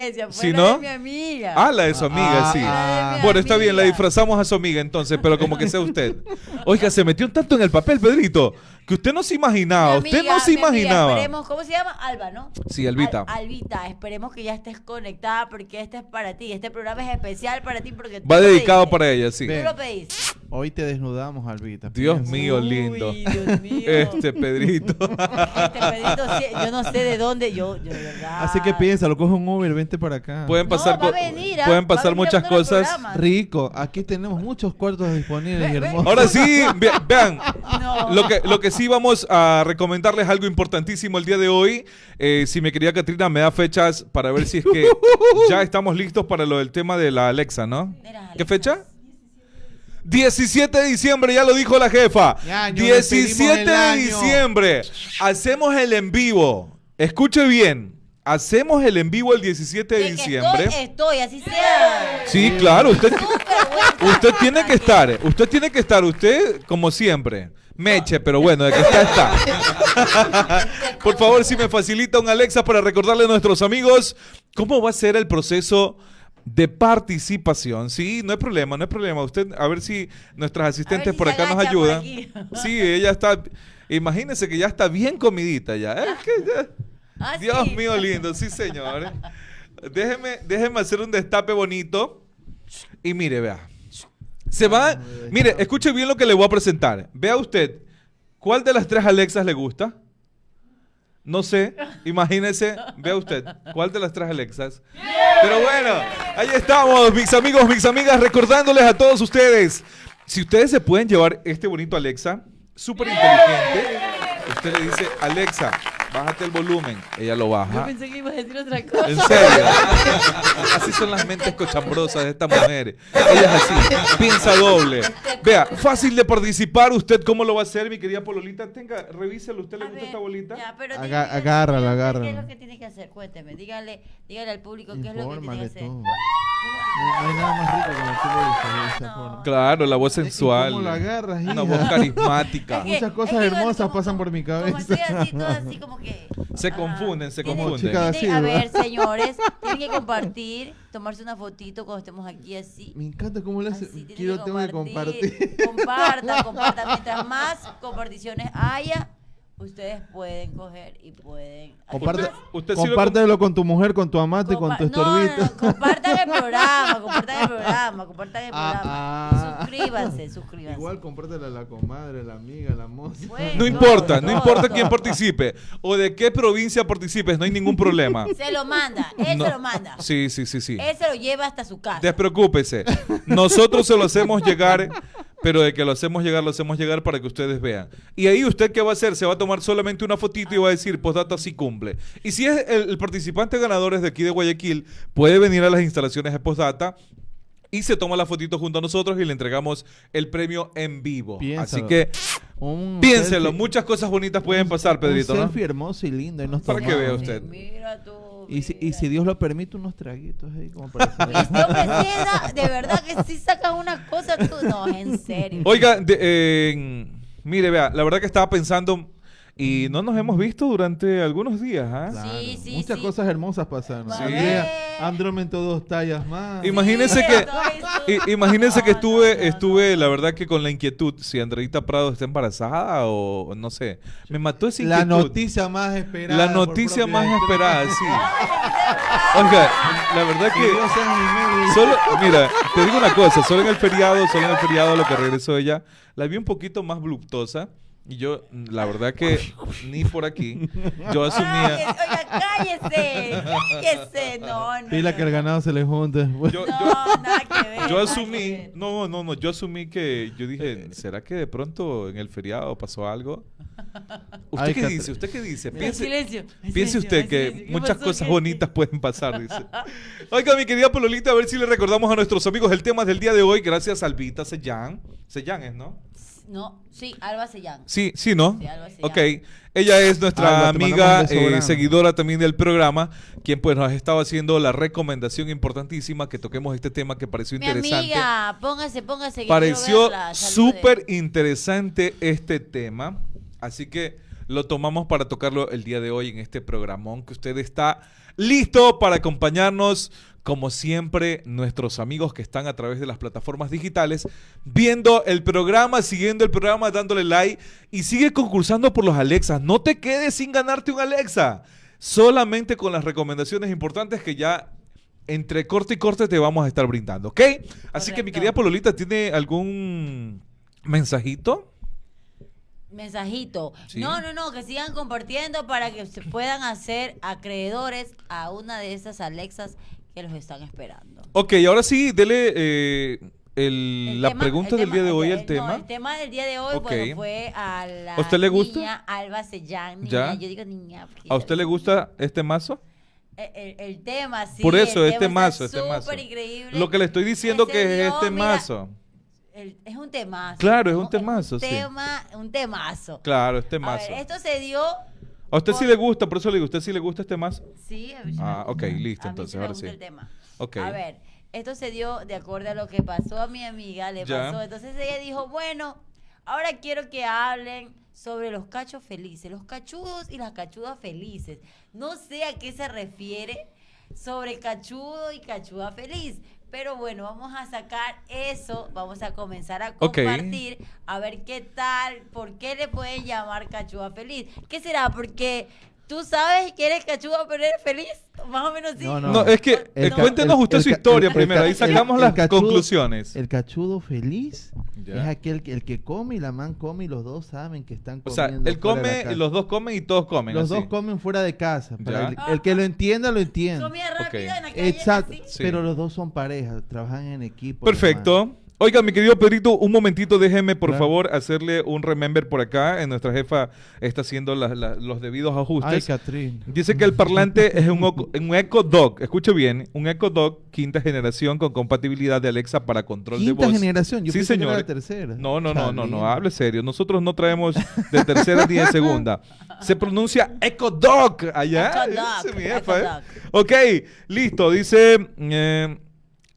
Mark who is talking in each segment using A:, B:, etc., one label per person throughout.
A: Ella
B: ¿Sí,
A: fue la
B: no?
A: de mi amiga.
B: Ah, la de su amiga,
C: Ah,
B: sí. bueno, está bien, la disfrazamos a su amiga entonces, pero como que sea usted. Oiga, se metió tanto en el papel, Pedrito, que usted no se imaginaba. Usted no se
A: amiga,
B: imaginaba.
A: esperemos, ¿Cómo se llama? Alba, ¿no?
B: Sí, Albita.
A: Al- Albita, esperemos que ya estés conectada porque este es para ti. Este programa es especial para ti porque tú
B: Va
A: lo
B: dedicado
A: pediste.
B: para ella, sí.
A: Tú lo pediste.
C: Hoy te desnudamos, Albita.
B: Dios
C: piensa.
B: mío, lindo.
A: Uy, Dios mío.
B: Este Pedrito.
A: Este Pedrito, yo no sé de dónde, yo, yo de verdad.
C: Así que piensa, lo coge un Uber, vente para acá.
B: Pueden
A: No,
B: pasar,
A: va a
B: co-
A: venir,
B: pueden
A: Va a
B: pasar
A: venir a
B: muchas cosas.
C: Rico, aquí tenemos muchos cuartos disponibles y
A: Ve, ve.
C: hermosos.
B: Ahora sí, ve- vean,
A: No.
B: Lo que, lo que sí vamos a recomendarles algo importantísimo el día de hoy. Eh, si mi querida Catrina me da fechas para ver si es que ya estamos listos para lo del tema de la Alexa, ¿no?
A: Mira,
B: ¿Qué
A: Alexa.
B: fecha? 17 de diciembre, ya lo dijo la jefa.
C: Ya, año,
B: 17
C: despedimos el
B: de
C: año.
B: diciembre. Hacemos el en vivo. Escuche bien. Hacemos el en vivo el 17 de diciembre.
A: Estoy, estoy, así sea.
B: Sí, claro, usted, usted tiene que estar, usted tiene que estar, usted como siempre. Meche, pero bueno, de que está, está. Por favor, si me facilita un Alexa para recordarle a nuestros amigos cómo va a ser el proceso de participación. Sí, no hay problema, no hay problema. Usted, a ver si nuestras asistentes
A: si
B: por acá nos ayudan. Sí, ella está, imagínense que ya está bien comidita ya. Es que ya-
A: Ah,
B: Dios
A: sí.
B: mío lindo, sí señor. Déjeme, déjeme hacer un destape bonito. Y mire, vea. Se va. Mire, escuche bien lo que le voy a presentar. Vea usted, ¿cuál de las tres Alexas le gusta? No sé, imagínese, vea usted, ¿cuál de las tres Alexas? Pero bueno, ahí estamos, mis amigos, mis amigas, recordándoles a todos ustedes, si ustedes se pueden llevar este bonito Alexa, súper inteligente, usted le dice, Alexa, bájate el volumen, ella lo
A: Yo
B: baja.
A: pensé que iba a decir otra cosa.
B: En serio. Así son las mentes cochambrosas de esta mujer. Ella es así, piensa doble. Vea, fácil de participar. ¿Usted cómo lo va a hacer, mi querida Pololita? Tenga, revíselo. ¿Usted le
A: A
B: gusta
A: ver,
B: esta bolita?
A: ya, pero
C: Aga-
A: dígale,
C: agárrala, agárrala.
A: ¿Qué es lo que tiene que hacer? Cuénteme, dígale, dígale al público qué es lo que tiene que hacer.
C: todo. No, no hay nada más rico que dices de esa
A: No.
C: forma.
B: Claro, la voz
C: ¿Y
B: sensual.
C: cómo la agarras,
B: Una
C: hija?
B: voz carismática.
A: Es que-
C: Muchas cosas
A: es que igual
C: hermosas
A: como-
C: pasan por mi
A: Como
C: cabeza.
A: estoy así, todo así como que...
B: Se confunden, se confunden.
A: a ver, señores, tienen que compartir, tomarse una fotito cuando estemos aquí así.
C: Me encanta cómo le hace.
A: Así tienen
C: Quiero, tengo que compartir.
A: Compartan, compartan. Mientras más comparticiones haya, ustedes pueden coger y pueden.
C: Comparte,
A: Además,
B: Usted sí lo
C: compártelo con tu mujer, con tu amante y con tu
A: no,
C: estorbito.
A: no, compartan el programa, compartan el programa, compartan el
C: Ah,
A: programa.
C: ah.
A: Suscríbanse, suscríbanse.
C: Igual compártela a la comadre, la amiga, la moza.
A: Bueno.
B: No importa, no
A: todo,
B: importa
A: todo.
B: quién participe o de qué provincia participes, no hay ningún problema.
A: Se lo manda, él
B: No.
A: se lo manda.
B: Sí, sí, sí, sí.
A: Él se lo lleva hasta su casa.
B: Despreocúpese. Nosotros se lo hacemos llegar, pero de que lo hacemos llegar, lo hacemos llegar para que ustedes vean. Y ahí usted qué va a hacer? Se va a tomar solamente una fotito y va a decir, postdata sí cumple. Y si es el, el participante ganador es de aquí de Guayaquil, puede venir a las instalaciones de postdata y se toma la fotito junto a nosotros y le entregamos el premio en vivo.
C: Piénsalo.
B: Así que
C: Un
B: piénselo,
C: selfie-
B: muchas cosas bonitas pueden pasar, Pedrito,
C: Un
B: ¿no?
C: selfie hermoso y lindo. Y nos
B: Para que vea usted.
A: Mira tú.
C: Y si, y si Dios lo permite, unos traguitos ahí como para
A: este de verdad que sí saca una cosa tú. No, en serio.
B: Oiga, de- eh, mire, vea, la verdad que estaba pensando y no nos hemos visto durante algunos días, ¿ah?
C: Claro,
A: Sí, sí,
C: Muchas
A: sí.
C: cosas hermosas pasaron.
A: Sí.
C: Aumentó dos tallas más.
B: Imagínense
A: Sí,
B: que imagínense que estuve
A: no, no,
B: estuve la verdad que con la inquietud si Andreita Prado está embarazada o no sé. Me mató esa
C: La
B: inquietud.
C: noticia más esperada.
B: La noticia más esperada, sí. Oiga, la verdad
C: Que
B: solo mira, te digo una cosa, solo en el feriado, solo en el feriado lo que regresó ella, la vi un poquito más voluptuosa y yo la verdad que ni por aquí yo asumía
A: Cállese, Oiga, cállese. Cállese. No, no.
C: Pila
A: no,
C: que el
A: no.
C: ganado se le junte. después.
B: yo,
A: No,
B: yo-
A: nada que ver.
B: Yo asumí, no, no, no, yo asumí que, yo dije, ¿será que de pronto en el feriado pasó algo? ¿Usted
C: Ay,
B: qué dice? ¿Usted qué dice?
A: Hay
B: Piense,
A: silencio, hay
B: piense
A: silencio,
B: usted
A: hay
B: que
A: silencio. ¿Qué
B: muchas cosas bonitas pueden pasar, dice. Oiga, mi querida Pololita, a ver si le recordamos a nuestros amigos el tema del día de hoy, gracias a Albita Sellán. Sellán es, ¿no?
A: No, sí, Alba Sellán.
B: Sí, sí, ¿no?
A: Sí, Alba Sellán.
B: Ok. Ella es nuestra
C: Alba,
B: amiga, eh, seguidora también del programa, quien pues nos ha estado haciendo la recomendación importantísima que toquemos este tema que pareció
A: Mi
B: interesante.
A: amiga, póngase, póngase. que
B: Pareció súper interesante este tema. Así que lo tomamos para tocarlo el día de hoy en este programón que usted está listo para acompañarnos. Como siempre, nuestros amigos que están a través de las plataformas digitales, viendo el programa, siguiendo el programa, dándole like y sigue concursando por los Alexas. No te quedes sin ganarte un Alexa. Solamente con las recomendaciones importantes que ya entre corte y corte te vamos a estar brindando, ¿ok? Así que mi querida Pololita, ¿tiene algún mensajito?
A: Mensajito.
B: Sí.
A: No, no, no, que sigan compartiendo para que se puedan hacer acreedores a una de esas Alexas que los están esperando.
B: Ok, ahora sí, dele eh, el-
A: El
B: la
A: tema-
B: pregunta
A: el
B: del
A: tema-
B: día de hoy,
A: el-
B: el
A: no,
B: tema.
A: el tema del día de hoy bueno, fue a la
B: ¿A usted le gusta?
A: niña Alba Sellán. Niña,
B: ¿Ya?
A: Yo digo niña.
B: ¿A usted le gusta este mazo?
A: El, el- tema, sí.
B: Por eso,
A: el
B: este
A: tema
B: mazo, este mazo.
A: increíble.
B: Lo que le estoy diciendo
A: se
B: que es este
A: mira,
B: mazo.
A: el- es un temazo.
B: Claro, es un temazo,
A: un
B: sí.
A: Tema, un temazo.
B: Claro, este
A: A
B: mazo.
A: ver, esto se dio.
B: ¿A usted sí le gusta? Por eso le digo, ¿a usted sí le gusta este mazo?
A: Sí, a mí sí
B: Ah, ok,
A: gusta.
B: listo,
A: A mí
B: entonces,
A: sí me
B: ahora
A: gusta
B: sí.
A: el tema.
B: Ok.
A: A ver, esto se dio de acuerdo a lo que pasó a mi amiga, le
B: Ya.
A: pasó. Entonces ella dijo, bueno, ahora quiero que hablen sobre los cachos felices, los cachudos y las cachudas felices. No sé a qué se refiere sobre cachudo y cachuda feliz. Pero bueno, vamos a sacar eso, vamos a comenzar a compartir, a ver qué tal, por qué le pueden llamar cachuda feliz. ¿Qué será? Porque tú sabes que eres cachuda pero eres feliz, más o menos sí.
C: No,
B: No, es que
C: El
B: eh, cuéntenos
C: el-
B: usted
C: el
B: su historia
C: el-
B: primero, ahí sacamos
C: el
B: las
C: cachudo-
B: conclusiones.
C: El cachudo feliz
B: Ya.
C: es aquel que, el que come y la man come y los dos saben que están
B: O sea,
C: comiendo.
B: él come, los dos comen y todos comen.
C: Los
B: así.
C: dos comen fuera de casa. para el, el que lo entienda, lo entiende.
A: Comida rápida
B: Ok.
A: en la calle.
C: Exacto.
B: Sí.
C: Pero los dos son pareja, trabajan en equipo.
B: Perfecto. Oiga, mi querido Pedrito, un momentito, déjeme por
C: Claro.
B: favor hacerle un remember por acá. En nuestra jefa está haciendo la- la- los debidos
C: Ay,
B: ajustes.
C: Catrín.
B: Dice que el parlante es un, un Echo Dog. Escuche bien, un Echo Dog quinta generación con compatibilidad de Alexa para control de
C: Quinta
B: voz.
C: generación. Yo
B: sí,
C: pensé que era
B: señor.
C: la tercera.
B: No, no, no, no, no, hable serio. Nosotros no traemos de tercera ni de segunda. Se pronuncia Echo Dog allá.
A: Echo Dog,
B: Dice mi
A: Echo
B: jefa, ¿eh?
A: Dog.
B: Ok, listo. Dice eh,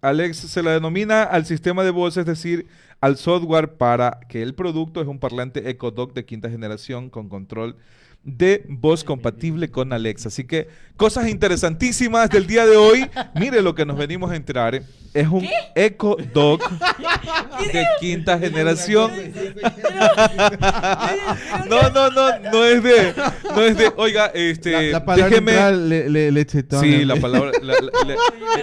B: Alex, se la denomina al sistema de voz, es decir, al software para que el producto es un parlante Echo Dog de quinta generación con control de voz compatible con Alexa. Así que cosas interesantísimas del día de hoy. Mire lo que nos venimos a enterar. Es un Echo Dog de quinta generación. No, no, no, no es de, no es de, oiga, este,
C: La, la palabra
B: déjeme,
C: neutral, le, le, lechetón.
B: sí, la palabra, la- la- la-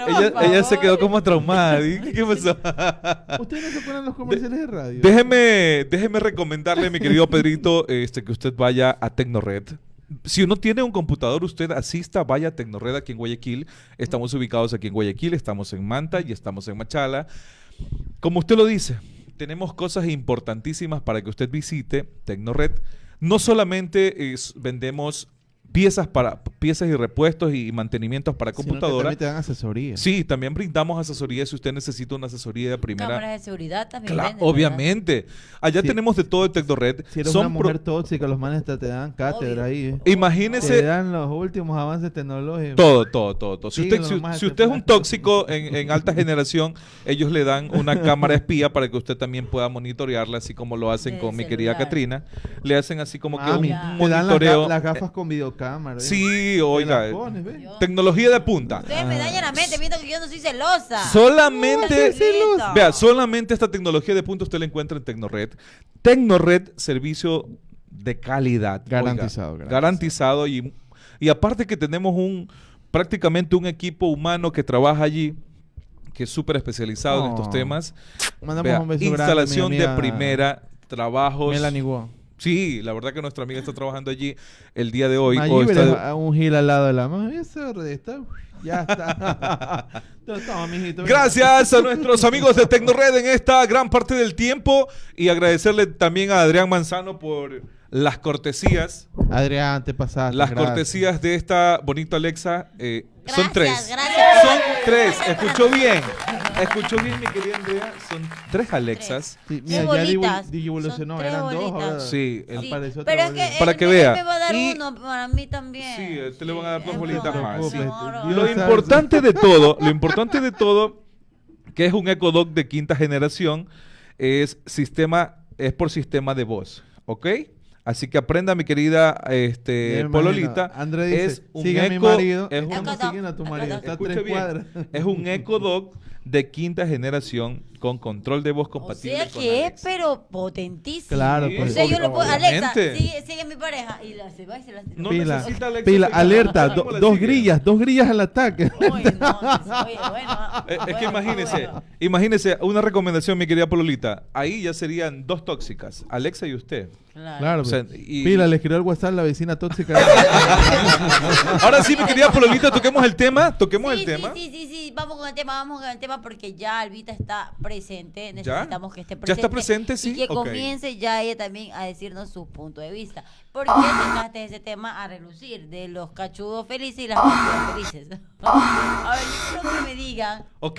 A: pero
B: ella, se quedó como traumada, ¿y ¿qué pasó?
C: ¿Ustedes no se acuerdan los comerciales de radio?
B: Déjeme, déjeme recomendarle, mi querido Pedrito, este, que usted vaya a Tecnored. Si uno tiene un computador, usted asista, vaya a Tecnored aquí en Guayaquil. Estamos ubicados aquí en Guayaquil, estamos en Manta y estamos en Machala. Como usted lo dice, tenemos cosas importantísimas para que usted visite Tecnored. No solamente vendemos piezas para piezas y repuestos y mantenimientos para
C: Sino que
B: computadora.
C: también te dan asesoría.
B: Sí, también brindamos asesoría si usted necesita una asesoría de primera.
A: Cámaras de seguridad también.
B: Claro,
A: venden, ¿verdad?
B: obviamente. Allá
C: Sí.
B: tenemos de todo de Tecnored.
C: Si eres
B: Son
C: una
B: pro-
C: mujer tóxica, los manes te, te dan cátedra ahí. eh. Te
B: Imagínese
C: dan los últimos avances tecnológicos.
B: todo, todo, todo, todo. Si
C: Sí,
B: usted,
C: lo
B: si,
C: más
B: si usted es un tóxico en, en alta generación, ellos le dan una cámara espía para que usted también pueda monitorearla, así como lo hacen con mi querida. Katrina. Le hacen así como que un
A: Ya.
C: te dan las,
B: monitoreo.
C: las gafas con videocámara. ¿Eh?
B: Sí, oiga.
A: Yo-
B: Tecnología de punta.
A: Ustedes me dañan la mente viendo que yo no soy celosa.
B: Solamente,
A: celosa.
B: vea, solamente esta tecnología de punta usted la encuentra en Tecnored. Tecnored, servicio de calidad. oiga,
C: Garantizado, garantizado.
B: garantizado y, y aparte que tenemos un prácticamente un equipo humano que trabaja allí que es súper especializado en estos
C: Oh.
B: temas.
C: Mandamos
B: Vea,
C: un beso grande
B: instalación de primera, trabajos.
C: Melanie Guo.
B: Sí, la verdad que nuestra amiga está trabajando allí el día de hoy.
C: Allí
B: o está-
C: a un gil al lado de la mano. Ya está. Toma.
B: Gracias a nuestros amigos de Tecnored en esta gran parte del tiempo y agradecerle también a Adrián Manzano por las cortesías.
C: Adrián, te pasaste.
B: Las
C: gracias.
B: cortesías de esta bonita Alexa eh, son
A: Gracias,
B: tres.
A: gracias.
B: Son tres. Escuchó bien. Escuchó bien, mi querida Andrea. Son tres Alexas.
C: Sí,
A: Qué
C: mira, ya
A: bolitas.
C: divu- evolucionó.
A: Son tres
C: Eran dos.
A: bolitas.
C: ahora
B: Sí, el-
A: Sí,
C: apareció
A: pero es que
B: Para que vea.
A: me va a dar
B: Y-
A: uno para mí también.
B: Sí, él te le van a dar dos bolitas más.
C: Sí.
B: Lo importante de todo, lo importante de todo, que es un Echo Dog de quinta generación, es sistema, es por sistema de voz, ¿ok? Así que aprenda, mi querida este, Pololita.
C: André dice,
B: es un
C: sigue a mi
B: eco,
C: marido.
B: es un-
C: ¿Cómo
A: Acá
C: siguen a tu
A: está,
C: marido?
A: acá
C: Está a
B: escuche
C: tres
B: bien,
C: cuadras.
B: es un Echo Dog de quinta generación con control de voz
A: O
B: compatible
A: sea
B: con
A: que es, pero potentísimo.
C: Claro,
B: Sí,
A: O
C: pues.
A: sea, yo puedo, Alexa,
B: obviamente.
A: sigue, sigue mi pareja. Y la, se va y se la...
B: No
C: Pila,
B: necesita Alexa
C: pila, alerta,
B: ¿Cómo
C: do-
B: le
C: dos grillas, dos grillas al ataque.
A: Oye, no, oye, bueno.
B: Es que imagínese,
A: bueno.
B: imagínese una recomendación, mi querida Pololita. Ahí ya serían dos tóxicas, Alexa y usted.
A: Claro.
C: Claro,
B: O sea,
C: pues.
B: y-
C: Pila, le escribió al WhatsApp la vecina tóxica.
B: Ahora sí, mi querida Pololita, toquemos el tema, toquemos
A: Sí,
B: el tema.
A: Sí, sí, sí, sí, vamos con el tema, vamos con el tema porque ya Albita está presente, necesitamos que esté
B: ¿Ya
A: presente.
B: está presente? Sí,
A: Y que
B: ok.
A: comience ya ella también a decirnos su punto de vista. ¿Por qué sacaste ese tema a relucir de los cachudos felices y las cachudas felices? a ver, yo quiero que me digan
B: Ok.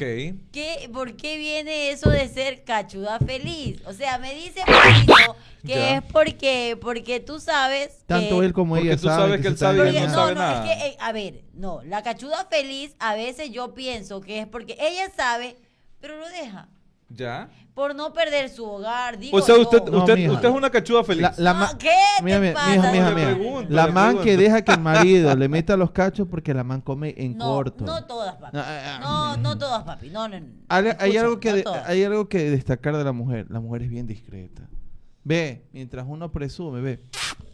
A: ¿Qué, ¿Por qué viene eso de ser cachuda feliz? O sea, me dice Pablito que
B: Ya.
A: es porque, porque tú sabes
C: Tanto
A: que...
C: él como
B: Porque
C: ella
B: tú
C: saben
B: sabes que él sabe
A: Porque,
B: no
A: no,
B: sabe
A: no,
B: nada.
A: es que, eh, a ver, no, la cachuda feliz a veces yo pienso que es porque ella sabe, pero lo deja.
B: ¿Ya?
A: Por no perder su hogar, digo
B: O sea, usted,
C: No,
B: usted, usted es una cachuda feliz.
C: La, la
A: No,
C: ma-
A: ¿qué te
C: Mira, mira,
A: pasa?
C: mija,
B: pregunto,
C: La man que deja que el marido le meta los cachos porque la man come en
A: no,
C: corto.
A: no todas, papi.
C: No, ah, ah.
A: No, no todas, papi. No, no, no.
C: Hay, hay
A: Escucha,
C: algo que de- hay algo que destacar de la mujer. La mujer es bien discreta. Ve, mientras uno presume, ve,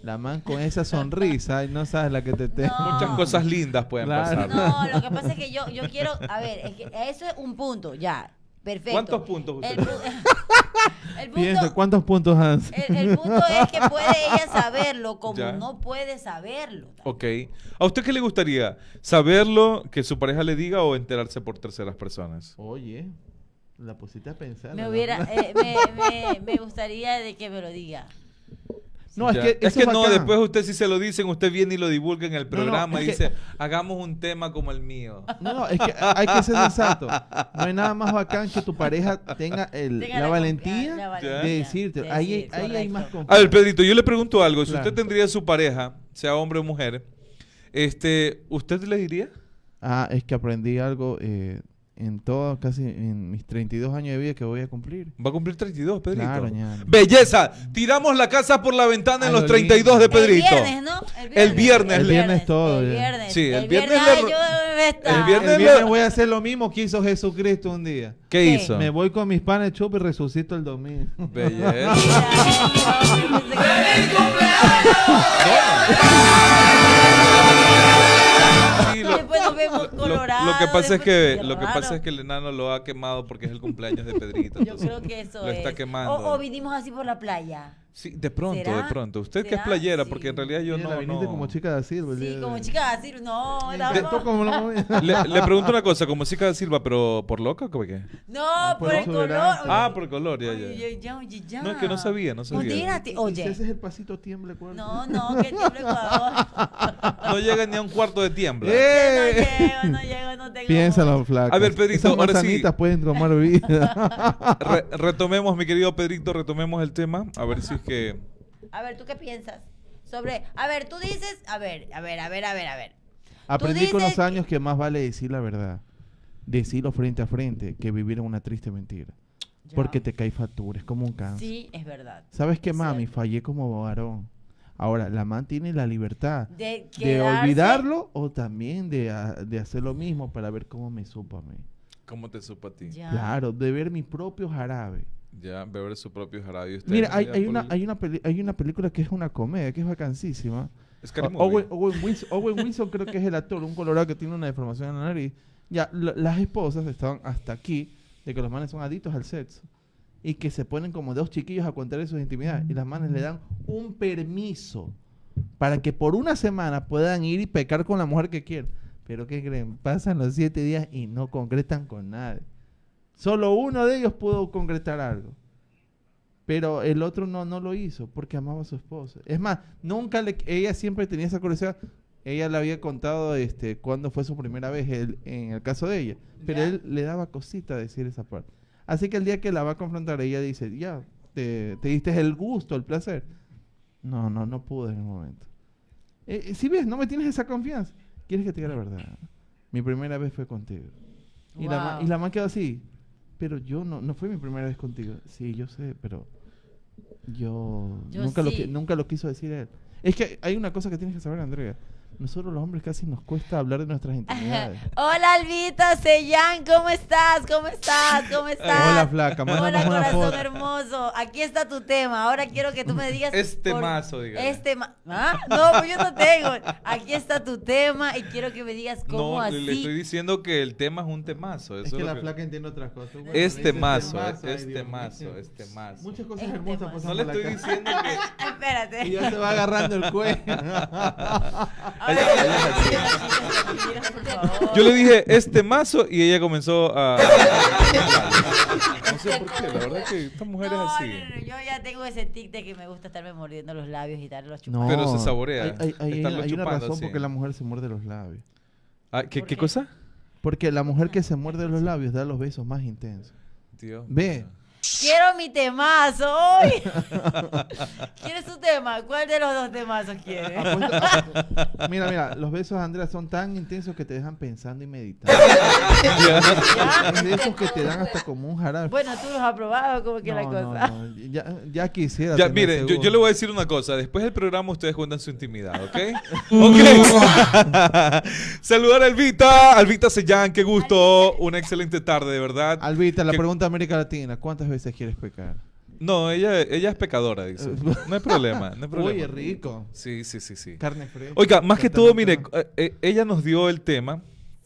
C: la man con esa sonrisa y no sabes la que te te.
A: No.
B: Muchas cosas lindas pueden
C: Claro.
B: pasar.
A: No, lo que pasa es que yo, yo quiero, a ver, es que eso es un punto, ya, perfecto.
B: ¿Cuántos puntos usted
A: El, punto,
C: ¿cuántos puntos has?
A: el, el punto es que puede ella saberlo como
B: Ya.
A: no puede saberlo.
B: Ok. ¿A usted qué le gustaría? ¿Saberlo, que su pareja le diga o enterarse por terceras personas?
C: Oye, la pusiste a pensar.
A: Me hubiera, eh, me, me, me gustaría de que me lo diga.
C: No, es que,
B: es que no, después usted si se lo dicen, usted viene y lo divulga en el
C: no,
B: programa y
C: que-
B: dice, hagamos un tema como el mío.
C: No, no, es que hay que ser sensato. No hay nada más bacán que tu pareja tenga, el-
A: Tenga
C: la,
A: la
C: valentía de decirte.
A: de
C: ahí,
A: decir,
C: ahí hay más
B: A
C: confianza.
B: ver, Pedrito, yo le pregunto algo. Si
C: Claro.
B: usted tendría su pareja, sea hombre o mujer, este, ¿usted le diría?
C: Ah, es que aprendí algo eh, en todo, casi en mis 32 años de vida que voy a cumplir.
B: Va a cumplir 32, Pedrito.
C: Claro, ñano.
B: Belleza, tiramos la casa por la ventana en los
C: lo
B: 32 de. Pedrito.
A: El viernes, ¿no?
B: El viernes.
C: El viernes todo,
A: El
C: ya.
A: viernes.
B: Sí, el viernes
A: ay.
B: El viernes
C: voy a hacer lo mismo que hizo Jesucristo un día.
B: ¿Qué
A: ¿Qué?
B: hizo?
C: Me voy con mis panes chup y resucito el domingo.
B: Belleza. Sí, lo,
A: Después nos vemos
B: lo- lo
A: colorados.
B: que pasa es que lo que pasa es que el enano lo ha quemado porque es el cumpleaños de Pedrito.
A: Yo creo que eso
B: lo
A: es.
B: está quemando.
A: O, o vinimos así por la playa.
B: Sí, de pronto,
A: ¿Será?
B: de pronto. Usted que es
A: ¿Será?
B: playera,
A: Sí.
B: porque en realidad yo no,
C: viniste
B: no-
C: como chica de Silva. el
A: Sí,
C: de
A: como chica no, era
C: encantó como lo-
B: Le, le pregunto una cosa, como chica de Silva, pero por loca, ¿cómo que?
A: No,
C: por
A: por el color.
B: Ah, por color, ya, ya.
A: Oye, ya, oye, ya.
B: No, es que no sabía, no sabía.
A: Modérate,
C: Y si
A: oye.
C: ese es el pasito tiemble, ¿cuál?
A: No, no, que tiemble Ecuador.
B: No llega ni a un cuarto de tiembla.
C: ¡Eh!
A: No llego, no llego, no tengo.
C: Piénsalo, flaco.
B: A ver, Pedrito,
C: Esas
B: ahora sí.
C: pueden tomar vida.
B: Re- retomemos, mi querido Pedrito, retomemos el tema. A ver si que.
A: A ver, ¿tú qué piensas? Sobre. A ver, tú dices. A ver, a ver, a ver, a ver, a ver.
C: Aprendí con los años que más vale decir la verdad. Decirlo frente a frente que vivir en una triste mentira.
A: Ya.
C: Porque te cae factura, es como un cáncer.
A: Sí, es verdad.
C: ¿Sabes qué, mami?
A: cierto.
C: Fallé como varón. Ahora, la man tiene la libertad
A: De,
C: olvidarlo o también de, a- de hacer lo mismo para ver cómo me supo a mí.
B: ¿Cómo te supo a ti?
A: Ya.
C: Claro, de ver mi propio jarabe.
B: Ya, beber su propio jarabe. ¿Usted,
C: Mira, hay, una,
B: el-
C: hay, una peli- hay una película que es una comedia, que es vacancísima.
B: Movie.
C: Owen, Owen Wilson, Owen Wilson creo que es el actor, un colorado que tiene una deformación en la nariz. Ya, la- las esposas estaban hasta aquí de que los manes son adictos al sexo y que se ponen como dos chiquillos a contar sus intimidades y las manes le dan un permiso para que por una semana puedan ir y pecar con la mujer que quieren. Pero ¿qué creen? Pasan los siete días y no concretan con nadie. Solo uno de ellos pudo concretar algo. Pero el otro no, no lo hizo porque amaba a su esposa. Es más, nunca le, ella siempre tenía esa curiosidad. Ella le había contado este cuándo fue su primera vez él- en el caso de ella. Pero
A: Ya.
C: él le daba cosita decir esa parte. Así que el día que la va a confrontar, ella dice, ya, te, te diste el gusto, el placer. No, no, no pude en el momento. Eh, si ves, no me tienes esa confianza. ¿Quieres que te diga la verdad? Mi primera vez fue contigo. Y, la,
A: Wow.
C: y la man quedó así. Pero yo no, no fue mi primera vez contigo. Sí, yo sé, pero Yo,
A: Yo
C: nunca, lo,
A: sí.
C: qui- nunca lo quiso decir él. Es que hay una cosa que tienes que saber, Andrea. Nosotros los hombres casi nos cuesta hablar de nuestras intimidades.
A: Hola Albita Sellán, ¿cómo estás? ¿Cómo estás? ¿Cómo estás?
C: Hola, flaca, mándanos
A: Hola
C: una
A: corazón
C: foto.
A: hermoso. Aquí está tu tema. Ahora quiero que tú me digas
B: Este mazo, dígale.
A: Este ma ¿Ah? No, pues yo no tengo. Aquí está tu tema y quiero que me digas cómo
B: No,
A: así.
B: le estoy diciendo que el tema es un temazo.
C: Es
B: eso
C: que
B: es
C: la
B: que-
C: flaca entiende otras cosas. Bueno,
B: Este
C: dice
B: mazo, este mazo, este mazo.
C: Muchas cosas
A: Este
C: hermosas pasan
B: No le estoy diciendo que...
A: Espérate.
C: Y ya se va agarrando el cuello.
B: Yo le dije este mazo y ella comenzó a... No sé por qué, la verdad que esta mujer es así.
A: no, no, yo ya tengo ese tic de que me gusta estarme mordiendo los labios y darle los
C: No,
A: chupados.
B: Pero se saborea.
C: Hay, hay- hay- hay una
B: chupando
C: razón
B: así.
C: por qué la mujer se muerde los labios.
B: Ah, ¿qué,
A: ¿Por
B: ¿Qué
A: qué?
B: cosa?
C: Porque la mujer que se muerde los labios da los besos más intensos.
B: Dios
C: Ve.
A: Quiero mi temazo hoy. ¿Quieres tu tema? ¿Cuál de los dos temazos quieres?
C: Mira, mira, los besos, Andrea, son tan intensos que te dejan pensando y meditando. es de esos que te dan hasta como un jarabe.
A: Bueno, tú los has probado, como que la cosa.
C: no, no, Ya, ya quisiera.
B: Ya, miren, yo, le voy a decir una cosa. Después del programa ustedes cuentan su intimidad, ¿ok? ok. Saludar a Alvita. Alvita Sellán, qué gusto. Una excelente tarde, de verdad.
C: Albita, la
B: ¿Qué-
C: pregunta de América Latina: ¿cuántas veces quieres pecar?
B: No, ella, ella es pecadora, dice. No hay problema, no hay problema.
C: Oye, rico.
B: Sí, sí, sí, sí.
C: Carne fresca.
B: Oiga, más que todo, mire, eh, eh, ella nos dio el tema.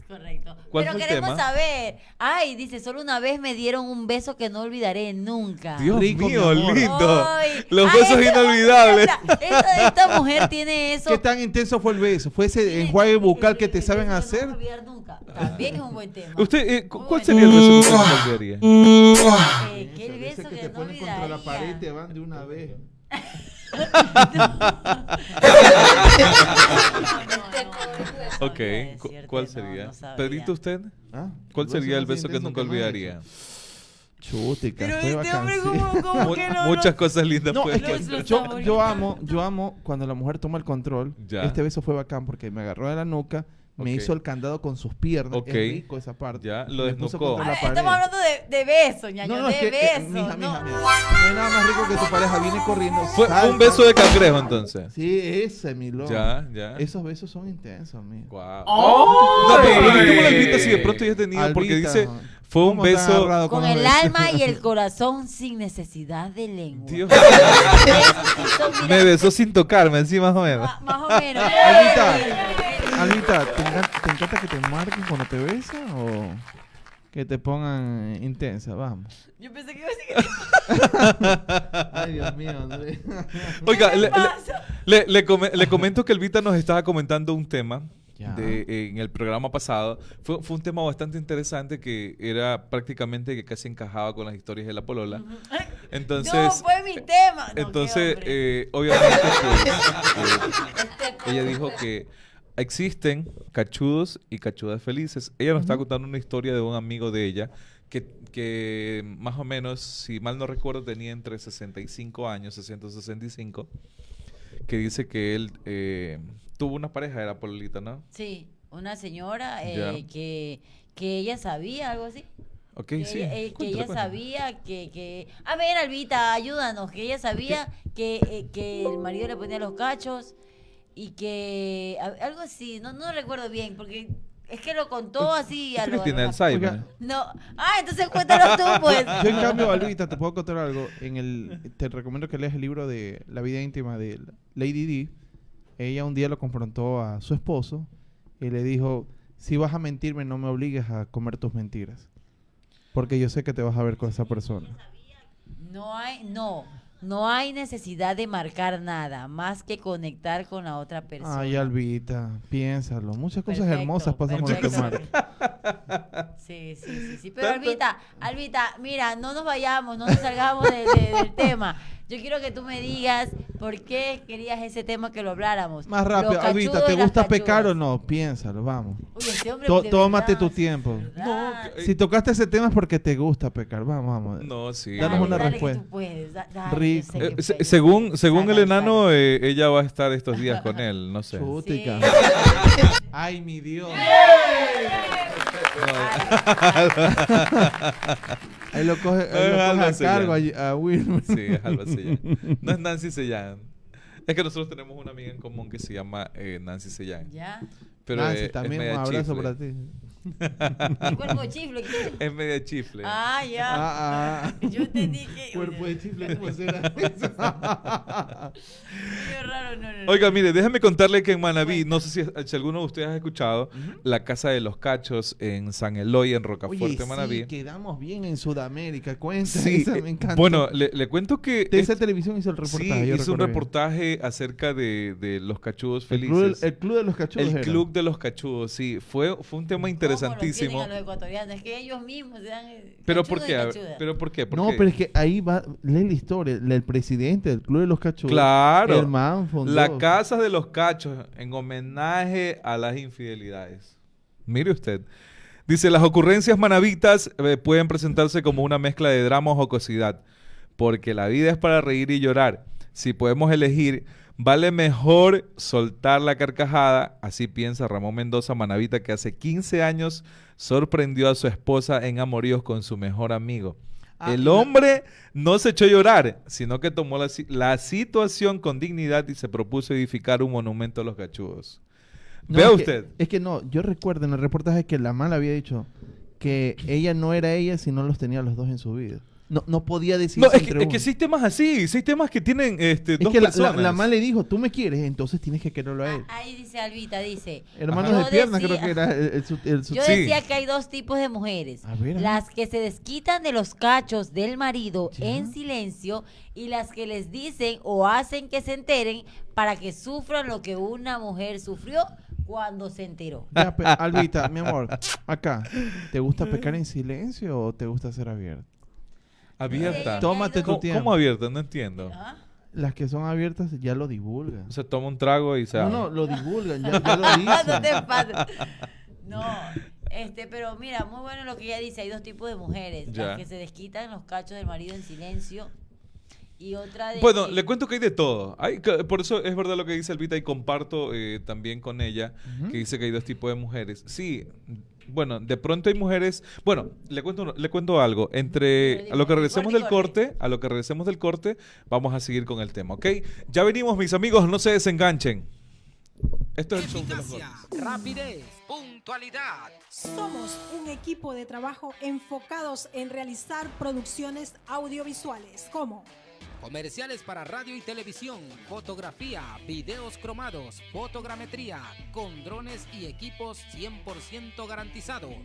A: Correcto.
B: ¿Cuál
A: Pero
B: fue el
A: queremos
B: tema?
A: saber. Ay, dice, solo una vez me dieron un beso que no olvidaré nunca.
B: Dios
C: Rico, mi
B: mío,
C: amor.
B: lindo.
A: Ay.
B: Los
A: Ay,
B: besos
A: esa-
B: inolvidables.
A: Esta, esta- esta mujer tiene eso.
C: ¿Qué tan intenso fue el beso? ¿Fue ese enjuague bucal que te saben
A: No
C: hacer?
A: voy a olvidar nunca. También es un buen tema.
B: Usted, eh, cu- ¿Cuál sería el beso que usted no olvidaría?
A: Eh, ¿Qué beso
C: que
A: que,
C: te
A: no
C: ponen contra la pared y
A: olvidaría?
C: te van de una vez.
B: Ok,
A: decirte,
B: ¿cuál sería?
A: no.
B: Pedrito, ¿usted?
C: ¿Ah?
B: ¿Cuál sería el beso que nunca olvidaría?
C: Chutica,
A: Pero
C: fue
A: este hombre como, que no,
B: muchas
A: no-
B: cosas lindas
C: No,
B: pueden
C: es que yo, yo amo, yo amo cuando la mujer toma el control.
B: Ya.
C: Este beso fue bacán porque me agarró de la nuca, me
B: Ok.
C: hizo el candado con sus piernas.
B: Ok.
C: Es rico esa parte.
B: Ya, lo
C: Me puso
B: desnucó.
C: la
A: ver, estamos hablando de, de beso, ñaño,
C: No, no,
A: de
C: es que,
A: beso.
C: eh, mija,
A: no.
C: mija, mija. No hay nada más rico que tu pareja viene corriendo.
B: Fue
C: salta.
B: un beso de cangrejo entonces.
C: Sí, ese, mi loco.
B: Ya, ya.
C: Esos besos son intensos, amigo.
B: Guau. No, pero preguntémosle a Albita si de pronto ya ha tenido, porque
C: Albita,
B: dice, fue un
C: ¿cómo
B: beso...
A: Con
C: los
A: el alma y el corazón sin necesidad de lengua.
B: Dios
A: sí
B: me besó sin tocarme, así más o menos.
A: ma- más o menos.
C: Albita, ¿te encanta, ¿te encanta que te marquen cuando te besan o que te pongan eh, intensa? Vamos.
A: Yo pensé que iba a decir que
C: Ay, Dios mío, André.
B: Oiga,
A: ¿Qué
B: le,
A: le pasa?
B: le- le come- le comento que Elvita nos estaba comentando un tema de, en el programa pasado. Fue, fue un tema bastante interesante que era prácticamente que casi encajaba con las historias de la polola. Entonces,
A: no, fue mi tema. No,
B: entonces eh, obviamente, eh,
A: Este
B: ella dijo que existen cachudos y cachudas felices. Ella nos está contando una historia de un amigo de ella que, que más o menos, si mal no recuerdo, tenía entre 65 años, 665, que dice que él eh, tuvo una pareja, era pololita, ¿no?
A: Sí, una señora eh, que, que ella sabía algo así.
B: Ok,
A: que
B: sí.
A: ella, eh, que ella sabía que, que... A ver, Albita, ayúdanos. Que ella sabía que, eh, que el marido le ponía los cachos y que... a- Algo así, no, no recuerdo bien, porque es que lo contó así a
B: Creo
A: lo...
B: que tiene Alzheimer.
A: No. Ah, entonces cuéntalo tú, pues.
C: Yo, en cambio, Albita, te puedo contar algo. En el, te recomiendo que leas el libro de La vida íntima de Lady D. Ella un día lo confrontó a su esposo y le dijo: Si vas a mentirme, no me obligues a comer tus mentiras. Porque yo sé que te vas a ver con esa persona.
A: No hay, no, no hay necesidad de marcar nada más que conectar con la otra persona.
C: Ay, Albita, piénsalo. Muchas cosas hermosas pasan con este mar.
A: Sí, sí, sí, sí. Pero Albita, Albita, mira, no nos vayamos, no nos salgamos de- de- del tema. Yo quiero que tú me digas por qué querías ese tema que lo habláramos.
C: Más rápido,
A: cachudos
C: ¿te gusta pecar o no? Piénsalo, vamos.
A: Uy, este hombre
C: Tó- tómate
A: verdad,
C: tu tiempo.
A: de verdad.
B: Eh,
C: Si tocaste ese tema es porque te gusta pecar. Vamos, vamos.
B: No, sí.
C: Danos
A: Dale,
C: una
A: dale que
C: respuesta.
A: tú puedes, da- dale, yo
C: Rico.
B: Eh,
A: que
B: se- según según el enano, eh, ella va a estar estos días con él, no sé.
C: Chutica.
A: Sí.
C: Ay, mi Dios. Ahí lo coge, ahí
B: Es
C: lo coge
B: Alba
C: a cargo
B: Sellán.
C: a, a Wilmer.
B: Sí, es Alba Sellán. No es Nancy Sellán. Es que nosotros tenemos una amiga en común que se llama eh, Nancy Sellán.
A: ¿Ya?
B: Pero
C: Nancy,
B: es- es
C: también un
B: media
C: abrazo
B: chifle.
C: para ti.
A: ¿Y cuerpo chifle qué?
B: Es media chifle.
A: Ah, ya.
C: Ah, ah.
A: Yo entendí que...
C: Cuerpo de chifle, ¿cómo será
A: raro, no, no, no.
B: Oiga, mire, déjeme contarle que en Manaví, no sé si, si alguno de ustedes ha escuchado, la Casa de los Cachos en San Eloy, en Rocafuerte,
C: Oye,
B: Manaví.
C: sí, quedamos bien en Sudamérica. Cuenta,
B: Sí,
C: esa
B: eh,
C: me encanta.
B: Bueno, le, le cuento que...
C: de esa
B: es-
C: televisión hizo el reportaje.
B: sí, hizo un
C: recuerdo bien.
B: reportaje acerca de, de los cachudos
C: El club,
B: felices.
C: el club de los cachudos.
B: El
C: era.
B: club de los cachudos, sí. Fue, fue un tema
A: ¿Cómo lo
B: interesantísimo.
A: tienen a los ecuatorianos? Es que ellos mismos dan... eh,
B: ¿Pero por qué? ¿Pero por qué? ¿Por
C: No,
B: qué?
C: pero es que ahí va, lee la historia. El, el presidente del club de los cachudos.
B: Claro.
C: El man fundó.
B: La Casa de los Cachos, en homenaje a las infidelidades. Mire usted. Dice, las ocurrencias manavitas eh, pueden presentarse como una mezcla de drama o jocosidad, porque la vida es para reír y llorar. Si podemos elegir, vale mejor soltar la carcajada, así piensa Ramón Mendoza Manavita, que hace 15 años sorprendió a su esposa en amoríos con su mejor amigo.
C: Ah,
B: El hombre no se echó a llorar, sino que tomó la, la situación con dignidad y se propuso edificar un monumento a los cachudos.
C: No,
B: Vea
C: es que-
B: usted.
C: es que no, yo recuerdo en el reportaje que la mala había dicho que ella no era ella si no los tenía los dos en su vida. No, no podía decir
B: No, es que, es que temas así, sí hay temas que tienen este,
C: Es
B: dos
C: que la,
B: personas.
C: la, la ma le dijo, tú me quieres, entonces tienes que quererlo a él.
A: Ah, Ahí dice Albita, dice...
C: Hermanos de pierna
A: decía-
C: creo que era el, el
A: Yo
B: Sí.
A: decía que hay dos tipos de mujeres.
C: A ver, a ver.
A: las que se desquitan de los cachos del marido
C: Ya.
A: en silencio y las que les dicen o hacen que se enteren para que sufran lo que una mujer sufrió cuando se enteró.
C: Ya, Albita, mi amor, acá, ¿te gusta pecar en silencio o te gusta ser abierto?
B: Abierta.
A: Sí.
C: Tómate tu
B: ¿Cómo,
C: tiempo.
B: cómo abierta? No entiendo.
A: ¿Ah?
C: Las que son abiertas ya lo divulgan.
B: O sea, toma un trago y se
C: No, no, lo divulgan, ya, ya lo
A: no
C: dicen.
A: te pases. No, este, pero mira, muy bueno lo que ella dice. Hay dos tipos de mujeres.
B: Ya.
A: Las que se desquitan los cachos del marido en silencio y otra de
B: Bueno,
A: que-
B: le cuento que hay de todo. Hay, que- por eso es verdad lo que dice Elvita y comparto eh, también con ella, que dice que hay dos tipos de mujeres. Sí, bueno, de pronto hay mujeres... Bueno, le cuento, le cuento algo. Entre a lo que regresemos del corte, a lo que regresemos del corte, vamos a seguir con el tema, ¿ok? Ya venimos, mis amigos, no se desenganchen. Esto es el show de los
D: rapidez, puntualidad.
E: Somos un equipo de trabajo enfocados en realizar producciones audiovisuales como
D: Comerciales para radio y televisión, fotografía, videos cromados, fotogrametría, con drones y equipos 100% garantizados.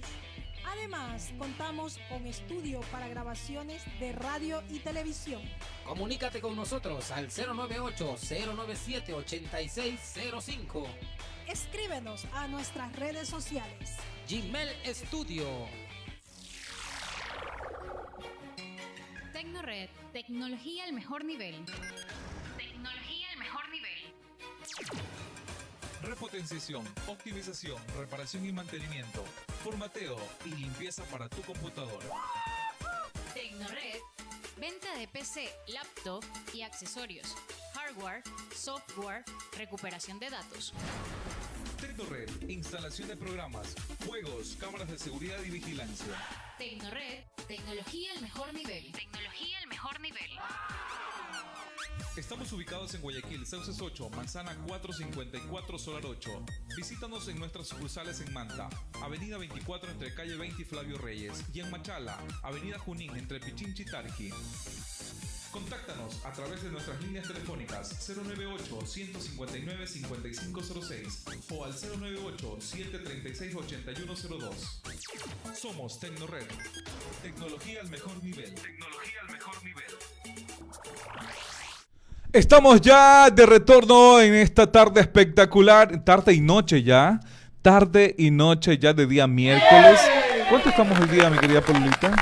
E: Además, contamos con estudio para grabaciones de radio y televisión.
D: Comunícate con nosotros al 098-097-8605.
E: Escríbenos a nuestras redes sociales.
D: Gmail Studio.
F: Tecnored, tecnología al mejor nivel. Tecnología al mejor nivel.
G: Repotenciación, optimización, reparación y mantenimiento, formateo y limpieza para tu computadora.
F: Tecnored, venta de PC, laptop y accesorios. Hardware, software, recuperación de datos.
G: Tecnored, instalación de programas, juegos, cámaras de seguridad y vigilancia.
F: Tecnored, tecnología al mejor nivel. Tecnología al mejor nivel.
G: Estamos ubicados en Guayaquil, Sauces 8, Manzana 454, Solar 8. Visítanos en nuestras sucursales en Manta, Avenida 24 entre Calle 20 y Flavio Reyes, y en Machala, Avenida Junín entre Pichinchi y Tarqui. Contáctanos a través de nuestras líneas telefónicas 098-159-5506 o al 098-736-8102. Somos Tecnored. Tecnología al mejor nivel. Tecnología al mejor nivel.
B: Estamos ya de retorno en esta tarde espectacular, tarde y noche ya, tarde y noche ya de día miércoles. ¿Cuánto estamos el día, mi querida Paulita?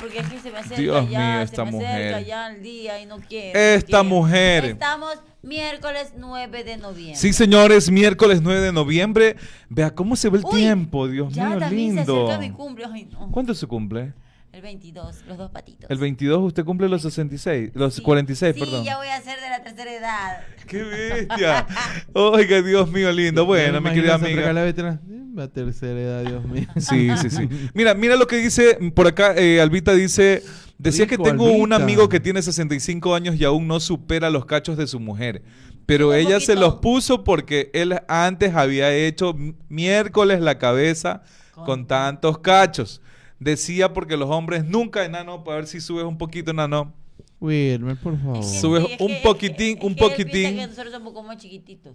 A: Porque es que se me acerca
B: Dios
A: ya,
B: mío,
A: se
B: esta
A: me
B: mujer.
A: acerca ya el día y no quiero.
B: Esta
A: no quiero.
B: mujer.
A: Estamos miércoles 9 de noviembre.
B: Sí, señores, miércoles 9 de noviembre. Vea cómo se ve el
A: Uy,
B: tiempo, Dios
A: ya
B: mío,
A: también
B: lindo.
A: se acerca mi cumple. Ay, no.
B: ¿Cuándo su cumple?
A: El 22, los dos patitos.
B: El 22 usted cumple los 66, los 46,
A: sí,
B: perdón.
A: ya voy a ser de la tercera edad.
B: ¡Qué bestia! Oiga, Dios mío, lindo. Bueno, mi querida amiga.
C: La veterana. La tercera edad, Dios mío.
B: Sí, sí, sí. Mira, mira lo que dice por acá, eh, Albita dice, decía
C: Rico,
B: que tengo un amigo que tiene 65 años y aún no supera los cachos de su mujer. Pero
A: Un
B: ella se los puso porque él antes había hecho miércoles la cabeza
A: Con-
B: con tantos cachos. Decía porque los hombres nunca, enano, para ver si subes un poquito, enano.
C: Wilmer, por favor.
A: Es que
B: Sube
A: sí, es
B: un
A: que-
B: poquitín, un poquitín.
A: que nosotros somos como chiquititos.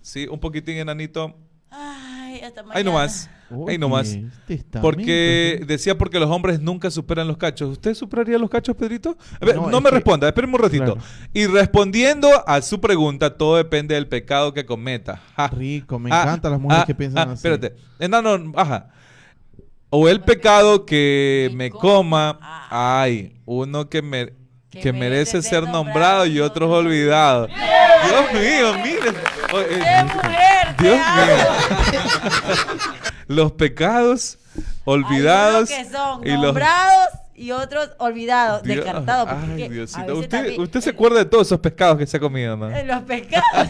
B: Sí, un poquitín, enanito.
A: Ay, hasta mañana.
B: Ahí nomás.
C: Oye,
B: Ahí nomás.
C: testamento,
B: Porque decía porque los hombres nunca superan los cachos. ¿Usted superaría los cachos, Pedrito? A ver, no, me
C: que-
B: responda, espéreme un ratito.
C: Claro.
B: Y respondiendo a su pregunta, todo depende del pecado que cometa. Ja.
C: Rico, me
B: Ah,
C: encantan las mujeres
B: ah,
C: que piensan
B: ah,
C: así.
B: Espérate. Enano, ajá. O el pecado que me coma. Ay, uno que me
A: Que merece ser
B: nombrado y otros olvidados. Dios mío, miren. Dios mío. Los pecados olvidados
A: Hay
B: y los
A: nombrados y otros olvidados,
B: Dios-
A: descartados. porque
B: Ay, Diosito. Usted,
A: también-
B: usted se acuerda de todos esos pescados que se ha comido, ¿no?
A: Los pescados.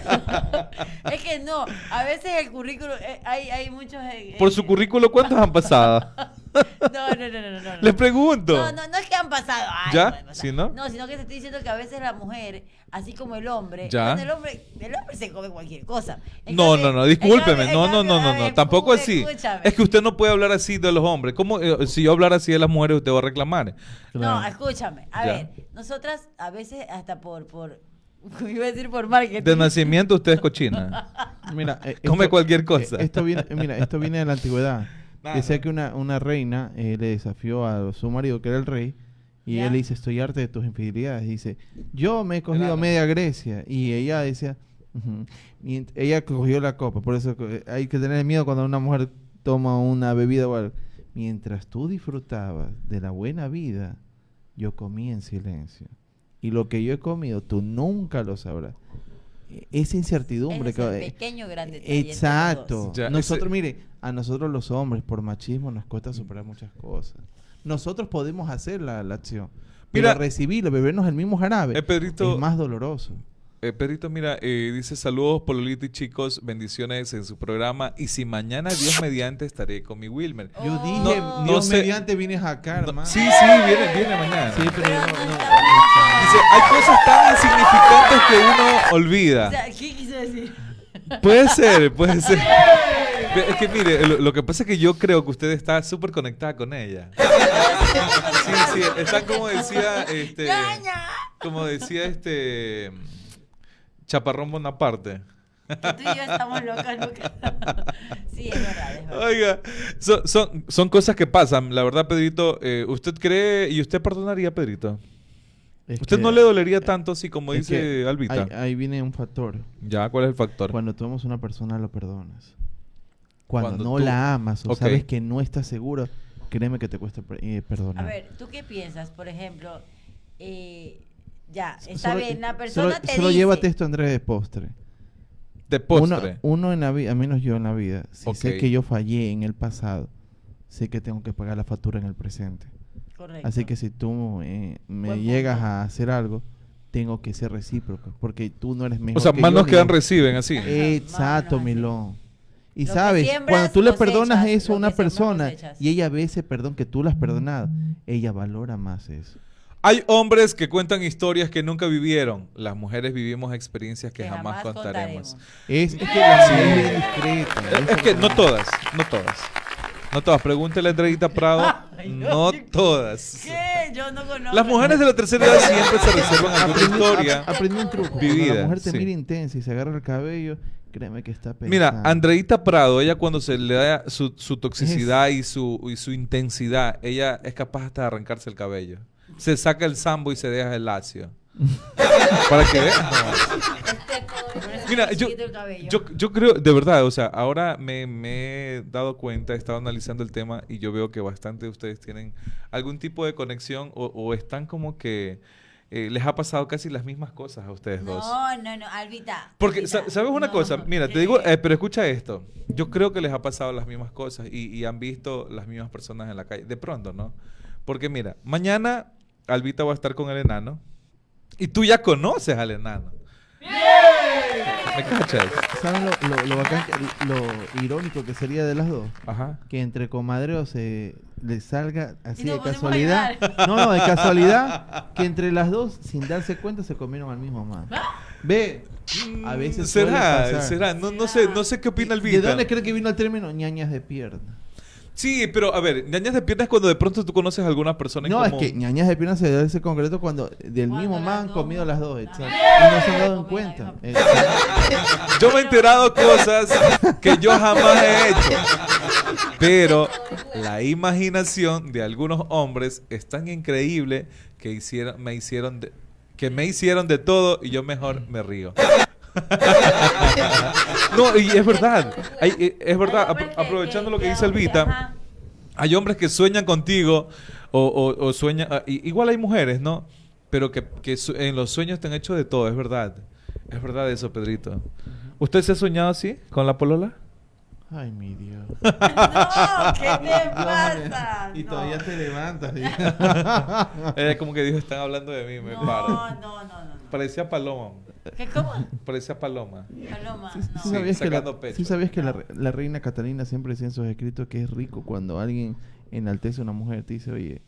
A: es que no, a veces el currículum, eh, hay, hay muchos... eh,
B: Por su currículo, ¿cuántos han pasado?
A: No, no, no, no, no.
B: Les pregunto.
A: No, no, no es que han pasado. ay,
B: ¿Ya?
A: no.
B: ¿Sí, no?
A: No, sino que te estoy diciendo que a veces la mujer, así como el hombre,
B: ¿Ya?
A: el hombre, el hombre se come cualquier cosa. En
B: No,
A: cambio-
B: no, no, discúlpeme.
A: cambio-
B: No, no, no, no, no.
A: ver,
B: Tampoco así.
A: escúchame.
B: Es que usted no puede hablar así de los hombres. ¿Cómo? eh, si yo hablara así de las mujeres, usted va a reclamar.
A: No, escúchame. A
B: Ya.
A: ver, nosotras a veces hasta por, por, iba a decir por marketing.
B: De nacimiento usted es cochina.
C: Mira, eh,
B: Come
C: esto-
B: cualquier cosa.
C: eh, Esto viene, mira, esto viene de la antigüedad.
B: Nada.
C: Decía que una, una reina eh, le desafió a su marido, que era el rey, y
A: Ya.
C: él le dice, estoy harta de tus infidelidades. Y dice, yo me he cogido
B: Claro.
C: media Grecia. Y ella decía. Y ella cogió la copa. Por eso que hay que tener miedo cuando una mujer toma una bebida o algo. Mientras tú disfrutabas de la buena vida, yo comí en silencio. Y lo que yo he comido, tú nunca lo sabrás. E- Esa incertidumbre
A: es
C: que...
A: pequeño grande dos.
C: Exacto.
B: Ya,
C: nosotros,
B: ese-
C: mire, a nosotros los hombres, por machismo, nos cuesta superar muchas cosas. Nosotros podemos hacer la, la acción.
B: Mira-
C: Mira, recibirlo, bebernos el mismo jarabe,
B: Eh, Pedrito-
C: es más doloroso.
B: Eh, Pedrito, mira, eh, dice saludos, Pololito y chicos, bendiciones en su programa. Y si mañana, Dios mediante, estaré con mi Wilmer.
C: Yo
A: Oh.
C: dije,
B: No- no
C: Dios
B: sé-
C: mediante vienes acá,
B: No,
C: hermano.
B: sí, sí, viene, viene mañana.
C: Sí, pero
A: Pero
C: no-
A: no
C: no-
A: está-
B: Dice, hay cosas tan insignificantes que uno olvida.
A: O sea, ¿qué quiso decir?
B: Puede ser, puede ser. Es que mire, lo, lo que pasa es que yo creo que usted está súper conectada con ella. Sí, sí, está como decía, este, como decía este Chaparrón Bonaparte.
A: Que tú y yo estamos locas, locas. sí, es verdad, es verdad.
B: Oiga, son, son, son cosas que pasan. La verdad, Pedrito, eh, ¿usted cree y usted perdonaría, Pedrito?
C: es
B: ¿Usted
C: que-
B: no le dolería tanto así como dice Albita?
C: Ahí, ahí viene un factor.
B: Ya, ¿cuál es el factor?
C: Cuando tú amas a una persona, lo perdonas. Cuando,
B: Cuando
C: no
B: tú-
C: la amas o sabes que no estás seguro, créeme que te cuesta eh, perdonar.
A: A ver, ¿tú qué piensas? Por ejemplo, eh, ya, está
C: Solo-
A: bien, la persona
C: solo,
A: te
C: solo
A: dice...
C: llévate esto, Andrés, de postre.
B: De postre.
C: Uno, uno en la vida, a menos yo en la vida, si sé que yo fallé en el pasado, sé que tengo que pagar la factura en el presente.
A: Correcto.
C: Así que si tú eh, me
A: Buen
C: llegas
A: punto.
C: a hacer algo, tengo que ser recíproco, porque tú no eres mejor
B: o sea,
C: que
B: manos
C: yo,
B: que dan reciben, así.
C: Exacto. Milón. Y
A: Lo
C: sabes,
A: siembras,
C: cuando tú le
A: cosechas,
C: perdonas eso a una persona
A: cosechas.
C: y ella ve ese perdón que tú le has perdonado, ella valora más eso.
B: Hay hombres que cuentan historias que nunca vivieron. Las mujeres vivimos experiencias que,
A: Que
B: jamás,
A: jamás
B: contaremos.
A: contaremos.
C: Es, es que la
B: Sí.
C: mujer es bien discreta.
B: Es,
C: eso
B: es que
C: lo-
B: no todas, no todas. No todas. Pregúntele a Andreita Prado.
A: Ay,
B: no todas.
A: ¿Qué? Yo no conozco.
B: Las mujeres de la tercera edad siempre se reservan alguna
C: Aprendí,
B: historia.
C: ap- aprendí un truco. Cuando
B: vivida,
C: la mujer te
B: sí.
C: mira intensa y se agarra el cabello, créeme que está pensando.
B: Mira, Andreita Prado, ella cuando se le da su, su toxicidad y su, y su intensidad, ella es capaz hasta de arrancarse el cabello. Se saca el sambo y se deja el lacio. Para que vean. Mira, yo, yo, yo creo, de verdad, o sea, ahora me, me he dado cuenta, he estado analizando el tema y yo veo que bastante de ustedes tienen algún tipo de conexión o, o están como que eh, les ha pasado casi las mismas cosas a ustedes dos.
A: No, no, no, Albita.
B: Porque,
A: Albita,
B: ¿sabes una
A: no.
B: cosa? Mira, te digo, eh, pero escucha esto. Yo creo que les ha pasado las mismas cosas y, y han visto las mismas personas en la calle. De pronto, ¿no? Porque mira, mañana Albita va a estar con el enano. Y tú ya conoces al enano. ¿Me cachas?
C: ¿Saben lo, lo, lo bacán que- lo irónico que sería de las dos?
B: Ajá.
C: Que entre comadreos se le salga así
A: nos
C: de
A: ponemos a
C: casualidad. No, no, de casualidad. Que entre las dos, sin darse cuenta, se comieron al mismo man. Ve, a veces suele
B: ¿Será?
C: pasar.
B: ¿Será? No, no sé, no sé qué opina
C: ¿De
B: Albita.
C: dónde cree que vino el término ñañas de pierna?
B: Sí, pero a ver, ñañas de piernas cuando de pronto tú conoces a alguna persona en
C: No, es
B: común.
C: que ñañas de pierna se da ese concreto cuando del
A: Cuando
C: mismo man han comido las dos. exacto. Y no se han dado en cuenta.
B: Yo me he enterado cosas que yo jamás he hecho. Pero la imaginación de algunos hombres es tan increíble que hicieron, me hicieron de, que me hicieron de todo y yo mejor me río. no, y es verdad. Hay- eh, es verdad, aprovechando lo que dice Elvita. Hay hombres que sueñan contigo o, o- o sueñan... ah, igual hay mujeres, ¿no? Pero que, en los sueños te han hecho de todo, es verdad. Es verdad eso, Pedrito. ¿Usted se ha soñado así con la polola?
C: Ay, mi Dios.
A: No, ¿qué te pasa?
C: Y
A: No.
C: todavía te levantas.
B: Ella como que dijo, están hablando de mí, me
A: No,
B: paro.
A: no, no, no. no.
B: Parecía paloma.
A: ¿Qué cómo?
B: Parecía paloma.
A: Paloma,
C: ¿Sí,
A: no.
C: sí sabías, que la,
B: pecho.
C: sí sabías que la, la reina Catalina siempre decía en sus escritos que es rico cuando alguien enaltece a una mujer te dice, oye,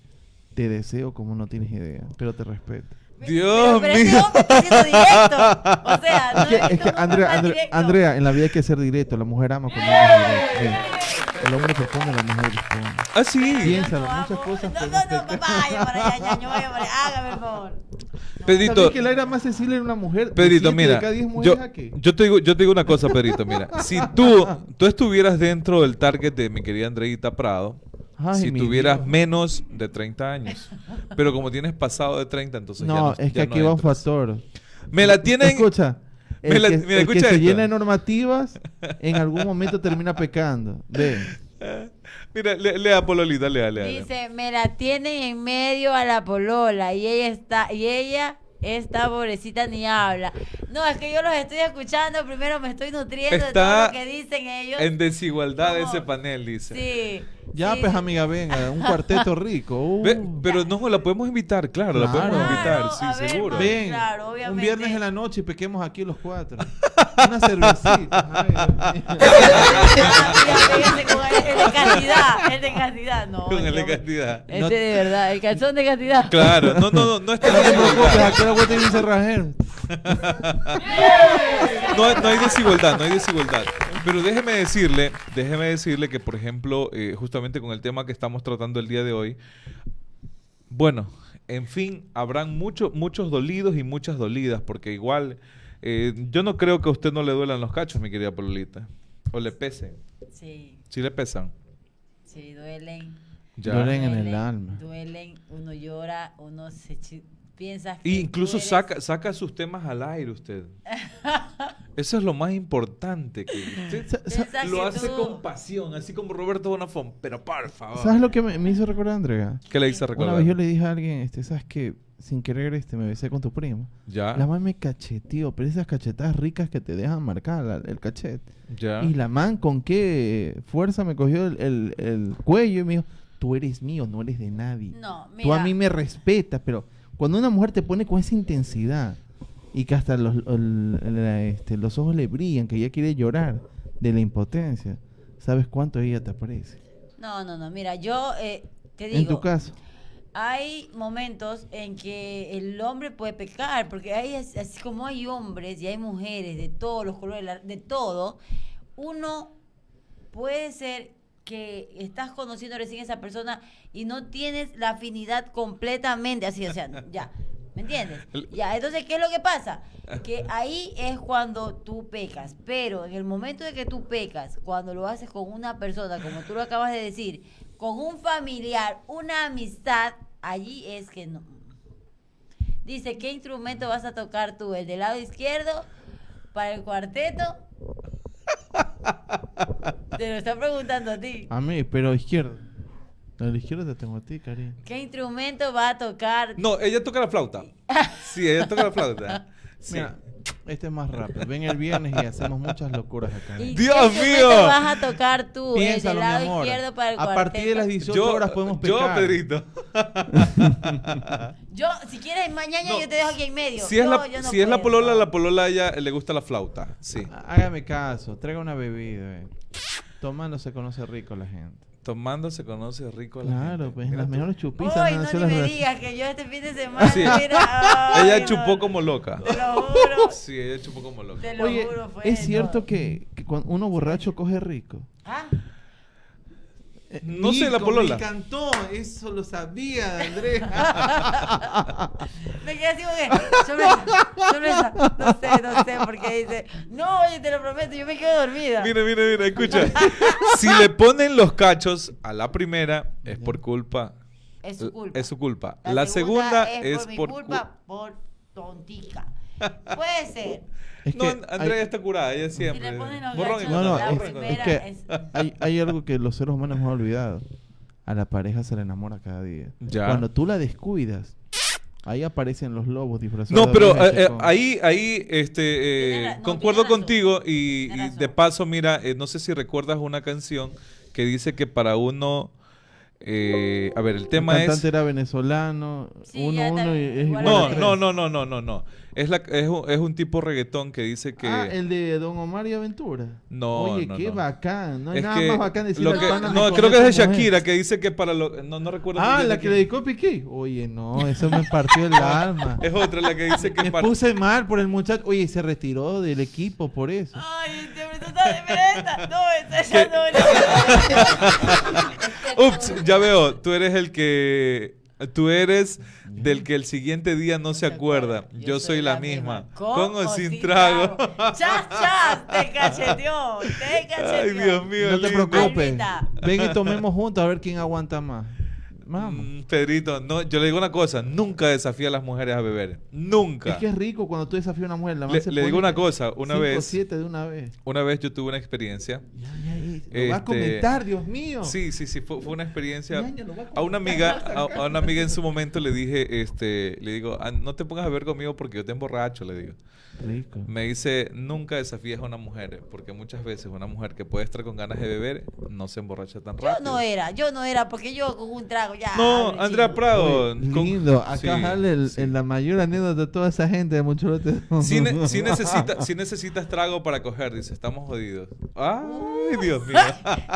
C: te deseo como no tienes idea, pero te respeto.
B: Dios
A: pero, pero ese
B: mío.
A: hombre está siendo directo. O sea, no
C: Es que, es que Andrea, Andrea. Andrea, en la vida hay que ser directo. La mujer ama cuando uno es directo. El hombre propone, la mujer responde.
B: Ah, sí.
C: Piénsalo,
A: no
C: muchas cosas
A: No, no, no,
C: afectar.
A: vaya para allá, ñaño, vaya para allá. Hágame el favor.
B: Pedrito,
C: ¿Sabes que la era más sensible en una mujer?
B: Pedrito, mira, yo, yo te digo, yo te digo una cosa, Pedrito, mira, si tú, tú estuvieras dentro del target de mi querida Andreita Prado,
C: Ay,
B: si tuvieras
C: Dios.
B: menos de 30 años, pero como tienes pasado de 30, entonces ya
C: No,
B: no
C: es que
B: ya
C: aquí
B: no
C: va un factor.
B: Me la tienen,
C: Escucha.
B: Me
C: El
B: la-
C: que,
B: mira,
C: el que
B: escucha
C: se llena de normativas, en algún momento termina pecando. Ve.
B: mira, le- lea Pololita, lea, lea. lea.
A: Dice, me la tienen en medio a la polola y ella está, y ella, esta pobrecita ni habla. No, es que yo los estoy escuchando, primero me estoy nutriendo de todo
B: Está
A: lo que dicen ellos.
B: En desigualdad
A: ¿Cómo?
B: ese panel, dice.
A: Sí.
C: Ya,
A: sí,
C: pues, amiga, venga, un cuarteto rico. Uh.
B: Ve, pero no, la podemos invitar, claro, la
C: Claro.
B: podemos invitar,
A: Claro,
B: sí,
A: a ver,
B: seguro.
C: Ven,
A: Claro,
C: un
A: obviamente.
C: viernes en la noche y pequemos aquí los cuatro. Una cervecita. Ay,
A: con el, de cantidad, el de cantidad, no.
B: Con el de cantidad.
A: Este
C: No-
A: de verdad, el calzón de cantidad.
B: Claro, no, no, no, no está
C: No te preocupes, aquí la vuelta y un cerrajero.
B: No, hay- no hay desigualdad, no hay desigualdad. Pero déjeme decirle, déjeme decirle que, por ejemplo, eh, justamente con el tema que estamos tratando el día de hoy, bueno, en fin, habrán muchos muchos dolidos y muchas dolidas, porque igual, eh, yo no creo que a usted no le duelan los cachos, mi querida Pololita. O le pesen.
A: Sí,
B: Sí le pesan.
A: sí, duelen.
B: Ya.
C: Duelen en el alma.
A: Duelen, uno llora, uno se piensa que
B: Y incluso
A: eres-
B: saca, saca sus temas al aire usted. Eso es lo más importante. Que usted lo hace con pasión, así como Roberto Bonafón. Pero por favor.
C: ¿Sabes lo que me, me hizo recordar, Andrea?
B: ¿Qué le
C: Una
B: recordar?
C: vez yo le dije a alguien, este, ¿sabes qué? Sin querer, este, me besé con tu primo.
B: Ya.
C: La man me cacheteó, pero esas cachetadas ricas que te dejan marcar la- el cachete.
B: Ya.
C: Y la man con qué fuerza me cogió el, el- el cuello y me dijo, tú eres mío, no eres de nadie.
A: No, mira.
C: Tú a mí me respetas, pero cuando una mujer te pone con esa intensidad y que hasta los, el- este, los ojos le brillan, que ella quiere llorar de la impotencia, ¿sabes cuánto ella te aprecia?
A: No, no, no, mira, yo eh, te
C: En tu
A: digo,
C: caso.
A: hay momentos en que el hombre puede pecar, porque hay, as- así como hay hombres y hay mujeres de todos los colores, de todo, uno puede ser que estás conociendo recién a esa persona y no tienes la afinidad completamente así, o sea, ya, ¿me entiendes? Ya, entonces, ¿qué es lo que pasa? Que ahí es cuando tú pecas, pero en el momento de que tú pecas, cuando lo haces con una persona, como tú lo acabas de decir, con un familiar, una amistad, allí es que no. Dice, ¿qué instrumento vas a tocar tú? ¿El del lado izquierdo? ¿Para el cuarteto? Te lo está preguntando a ti.
C: A mí, pero izquierda. A la izquierda te tengo a ti, cariño.
A: ¿Qué instrumento va a tocar?
B: No, ella toca la flauta. Sí, ella toca la flauta. Sí.
C: Mira, Este es más rápido. Ven el viernes y hacemos muchas locuras acá.
A: ¿Y
B: Dios
A: qué instrumento
B: mío.
A: vas a tocar tú? el
C: Piénsalo, mi
A: lado
C: amor.
A: izquierdo para el
C: A partir de las
A: cuarteto.
C: 18 horas podemos
B: yo,
C: pecar.
B: Pedrito.
A: Yo, si quieres mañana
B: No.
A: yo te dejo aquí en medio.
B: Si es,
A: Yo-
B: la,
A: yo no
B: si es la polola, la polola a ella le gusta la flauta. Sí.
C: Hágame caso, traiga una bebida. eh. Tomando se conoce rico la gente.
B: Tomando se conoce rico la
C: Claro,
B: gente.
C: pues las
B: tú.
C: mejores chupisas
A: Uy, no
C: sido
A: ni me digas que yo este fin de semana,
B: Sí.
A: mira, ay,
B: Ella
A: no.
B: chupó como loca.
A: Te lo juro.
B: Sí, ella chupó como loca.
A: Te lo
C: Oye,
A: juro, fue
C: es cierto
A: no.
C: que, que cuando uno borracho coge rico.
A: ¿Ah?
C: Eh,
B: No sé, la polola.
C: Me encantó, eso lo sabía, Andrés.
A: Me quedé así como que, sorpresa, sorpresa. No sé, no dice, no, oye, te lo prometo, yo me quedo dormida.
B: Mira, mira, mira, escucha. si le ponen los cachos a la primera, es por culpa.
A: Es su culpa.
B: Es su culpa. La, segunda, es,
A: por mi
B: por
A: culpa, por tontica. Puede ser.
C: Es
B: No, Andrea
C: hay-
B: está curada, ella siempre.
A: le ponen los
B: Borrón y
A: gachos,
C: No,
A: la
C: es, es que
A: es-
C: hay, hay algo que los seres humanos hemos olvidado. A la pareja se le enamora cada día.
B: Ya.
C: Cuando tú la descuidas, ahí aparecen los lobos disfrazados.
B: No, pero eh, eh, ahí, ahí, este, eh,
A: no,
B: concuerdo contigo y, de paso, mira, eh, no sé si recuerdas una canción que dice que para uno, eh, a ver, el
C: el
B: tema
C: cantante
B: es,
C: era venezolano,
A: Sí,
C: uno, uno y es
A: igual
C: a
B: no, no, no, no, no, no, no, es la, es un, es un tipo reggaetón que dice que,
C: Ah, el de Don Omar y Aventura.
B: No,
C: Oye,
B: no,
C: qué
B: no.
C: bacán. No hay
B: es
C: nada
B: que
C: más bacán decirle
B: lo que-
C: pana
B: no, creo que es de
C: esa mujer.
B: Shakira que dice que para lo, no, no recuerdo.
C: Ah, la que le dedicó Piqué. Oye, no, eso me partió el alma.
B: Es otra la que dice que
C: Me
B: para,
C: puse mal por el muchacho. Oye, se retiró del equipo por eso.
A: Ay, hombre, tú estás diferente. No, esa ya no.
B: Ups, ya veo, tú eres el que tú eres del que el siguiente día no se acuerda. Yo soy la misma, con o sin trago.
A: Chas, chas, te cacheteó, te cacheteó.
B: Ay, Dios mío.
C: No te preocupes. Ven y tomemos juntos a ver quién aguanta más. Vamos.
B: Mm, Pedrito, no, yo le digo una cosa, nunca desafía a las mujeres a beber. Nunca.
C: Es que es rico cuando tú desafías a una mujer. La
B: Le, digo una cosa, una
C: cinco,
B: vez,
C: siete de una vez.
B: una vez yo tuve una experiencia.
C: Ya, ya, ya, Lo va a
B: Este,
C: comentar, Dios mío.
B: Sí, sí, sí, fue, fue una experiencia.
C: A
B: A una amiga, a, a una amiga en su momento le dije, este, le digo, "Ah, no te pongas a beber conmigo porque yo te emborracho, le digo.
C: Rico.
B: Me dice, nunca desafíes a una mujer, porque muchas veces una mujer que puede estar con ganas de beber no se emborracha tan
A: Yo
B: rápido.
A: no era, yo no era, porque yo con un trago ya.
B: No, Andrea
A: chico.
B: Prado. Con-
C: lindo. Acá
B: sí,
C: jale el-
B: sí.
C: en la mayor anécdota de toda esa gente de mucho lote.
B: Sí, ne- sí necesita- sí necesitas trago para coger, dice, estamos jodidos. Ay, Dios mío.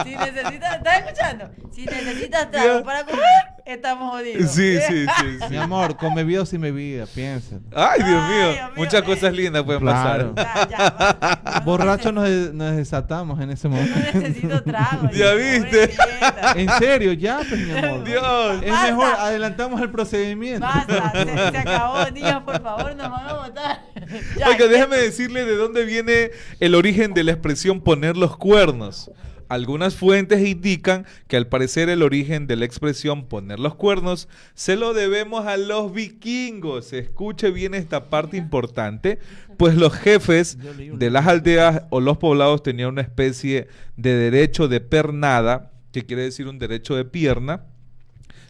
A: Si necesitas, ¿estás escuchando? Si necesitas
B: Ya.
A: trago para comer, estamos jodidos.
B: Sí, sí, sí,
C: Mi
B: sí.
C: amor, con bebida o sin bebida, piénsalo.
B: Ay, Dios
A: Ay,
B: mío.
A: Dios mío,
B: Muchas cosas lindas pueden
C: Claro.
B: pasar.
A: Ya, ya, basta.
C: Borrachos nos, des- nos desatamos en ese
A: No
C: momento.
A: necesito trago.
B: Ya
A: yo,
B: viste.
C: En serio, ya, pues, mi amor.
B: Dios.
C: Es
A: Basta.
C: mejor, adelantamos el procedimiento.
A: Basta, se, se acabó, niños, por favor, nos van a votar.
B: Oiga, déjame decirle de dónde viene el origen de la expresión poner los cuernos. Algunas fuentes indican que al parecer el origen de la expresión poner los cuernos se lo debemos a los vikingos. Escuche bien esta parte importante, pues los jefes de las aldeas o los poblados tenían una especie de derecho de pernada, que quiere decir un derecho de pierna,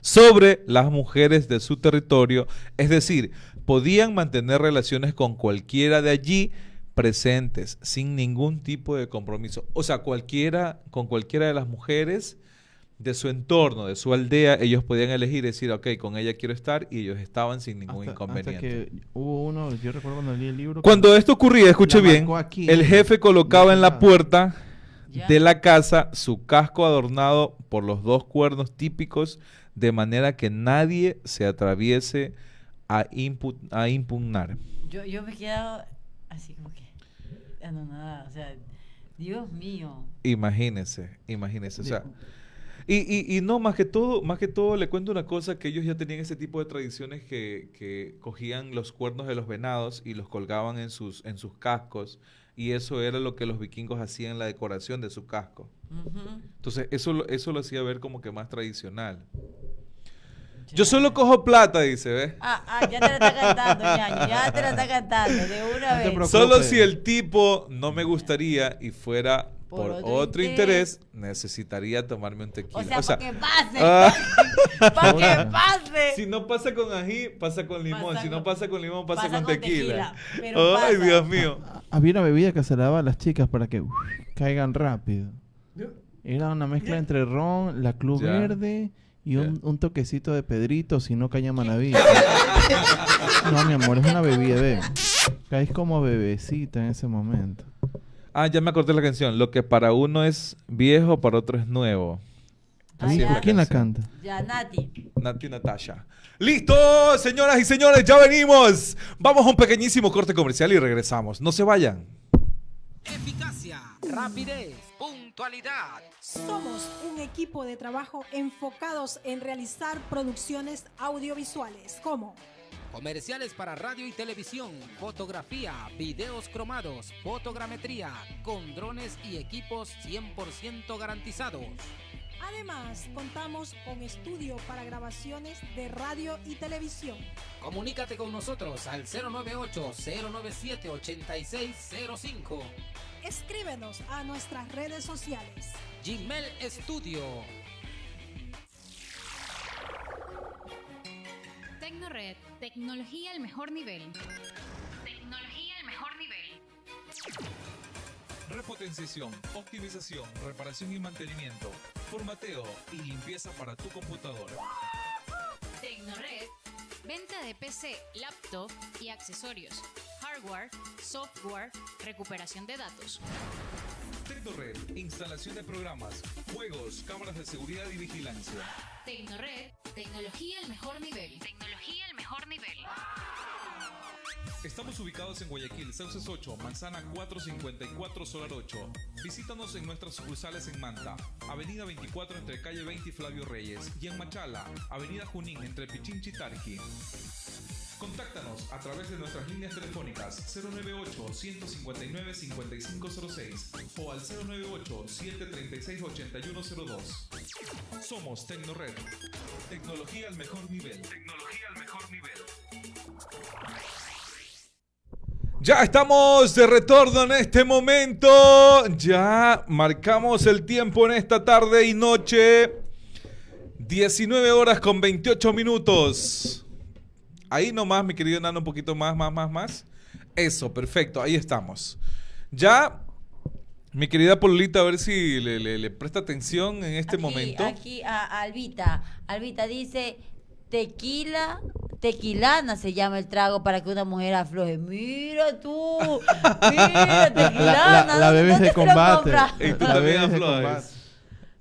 B: sobre las mujeres de su territorio, es decir, podían mantener relaciones con cualquiera de allí presentes sin ningún tipo de compromiso. O sea, cualquiera con cualquiera de las mujeres de su entorno, de su aldea, ellos podían elegir decir, ok, con ella quiero estar y ellos estaban sin ningún
C: Hasta-
B: inconveniente.
C: hasta que hubo uno, yo recuerdo cuando leí el libro.
B: Cuando esto ocurría, escuche bien,
C: aquí,
B: el jefe colocaba en la puerta de la casa su casco adornado por los dos cuernos típicos, de manera que nadie se atraviese a, impu- a impugnar.
A: Yo, yo me he quedado así como que. Ah, No, nada, o sea, Dios mío.
B: Imagínense, imagínense. O sea, y, y, y no, más que todo, más que todo, le cuento una cosa, que ellos ya tenían ese tipo de tradiciones que, que cogían los cuernos de los venados y los colgaban en sus, en sus cascos. Y eso era lo que los vikingos hacían en la decoración de su casco.
A: Ujú.
B: Entonces, eso, eso lo hacía ver como que más tradicional. Yo solo cojo plata, dice, ¿ves?
A: Ah, ah, ya te la está cantando, ñaño. Ya te la está cantando de una vez.
B: Solo si el tipo no me gustaría y fuera por,
A: Por
B: otro,
A: otro
B: interés, necesitaría tomarme un tequila.
A: O sea, para que pase.
B: ah,
A: para que pase.
B: si no pasa con ají, pasa con limón.
A: Pasa
B: si no pasa con limón, pasa,
A: pasa
B: con,
A: con
B: tequila. Ay,
A: pasa.
B: Dios mío.
C: Había una bebida que se daba a las chicas para que caigan rápido. Era una mezcla entre ron, la Club
B: Ya.
C: Verde y un, un toquecito de Pedrito, si no caña Manaví. no, mi amor, es una bebida, ve. Caes como bebecita en ese momento.
B: Ah, ya me acordé la canción. Lo que para uno es viejo, para otro es nuevo.
A: Ah,
B: Así es
A: ya.
C: ¿Quién la canta?
A: Ya, Nati.
B: Nati Natasha. ¡Listo, señoras y señores! ¡Ya venimos! Vamos a un pequeñísimo corte comercial y regresamos. No se vayan.
D: Eficacia, rapidez, puntualidad.
E: Somos un equipo de trabajo enfocados en realizar producciones audiovisuales como
D: Comerciales para radio y televisión, fotografía, videos cromados, fotogrametría, con drones y equipos 100% garantizados.
E: Además, contamos con estudio para grabaciones de radio y televisión.
D: Comunícate con nosotros al 098-097-8605.
E: Escríbenos a nuestras redes sociales.
D: Gmail Studio.
F: Tecnored, tecnología al mejor nivel. Tecnología al mejor nivel.
G: Repotenciación, optimización, reparación y mantenimiento, formateo y limpieza para tu computadora.
F: Tecnored, venta de PC, laptop y accesorios. Hardware, software, recuperación de datos.
G: Tecnored, instalación de programas, juegos, cámaras de seguridad y vigilancia.
F: Tecnored, tecnología al mejor nivel. Tecnología al mejor nivel.
G: Estamos ubicados en Guayaquil, Sauces 8, Manzana 454, Solar 8. Visítanos en nuestras sucursales en Manta, Avenida 24 entre calle 20 y Flavio Reyes, y en Machala, Avenida Junín entre Pichinchi y Tarqui. Contáctanos a través de nuestras líneas telefónicas 098-159-5506 o al 098-736-8102. Somos Tecnored. Tecnología al mejor nivel. Tecnología al mejor nivel.
B: Ya estamos de retorno en este momento. Ya marcamos el tiempo en esta tarde y noche. 19 horas con 28 minutos. Ahí nomás, mi querido Nano, un poquito más, más, más, más. Eso, perfecto, ahí estamos. Ya, mi querida Pololita, a ver si le, le- le presta atención en este
A: aquí,
B: momento.
A: Aquí a Albita. Albita dice tequila, tequilana se llama el trago para que una mujer afloje. Mira tú, mira, tequilana.
C: La, la
A: ¿dónde-
C: bebés
A: dónde
C: de
A: se lo
C: combate.
A: compra?
B: Y tú
C: La bebés de combate.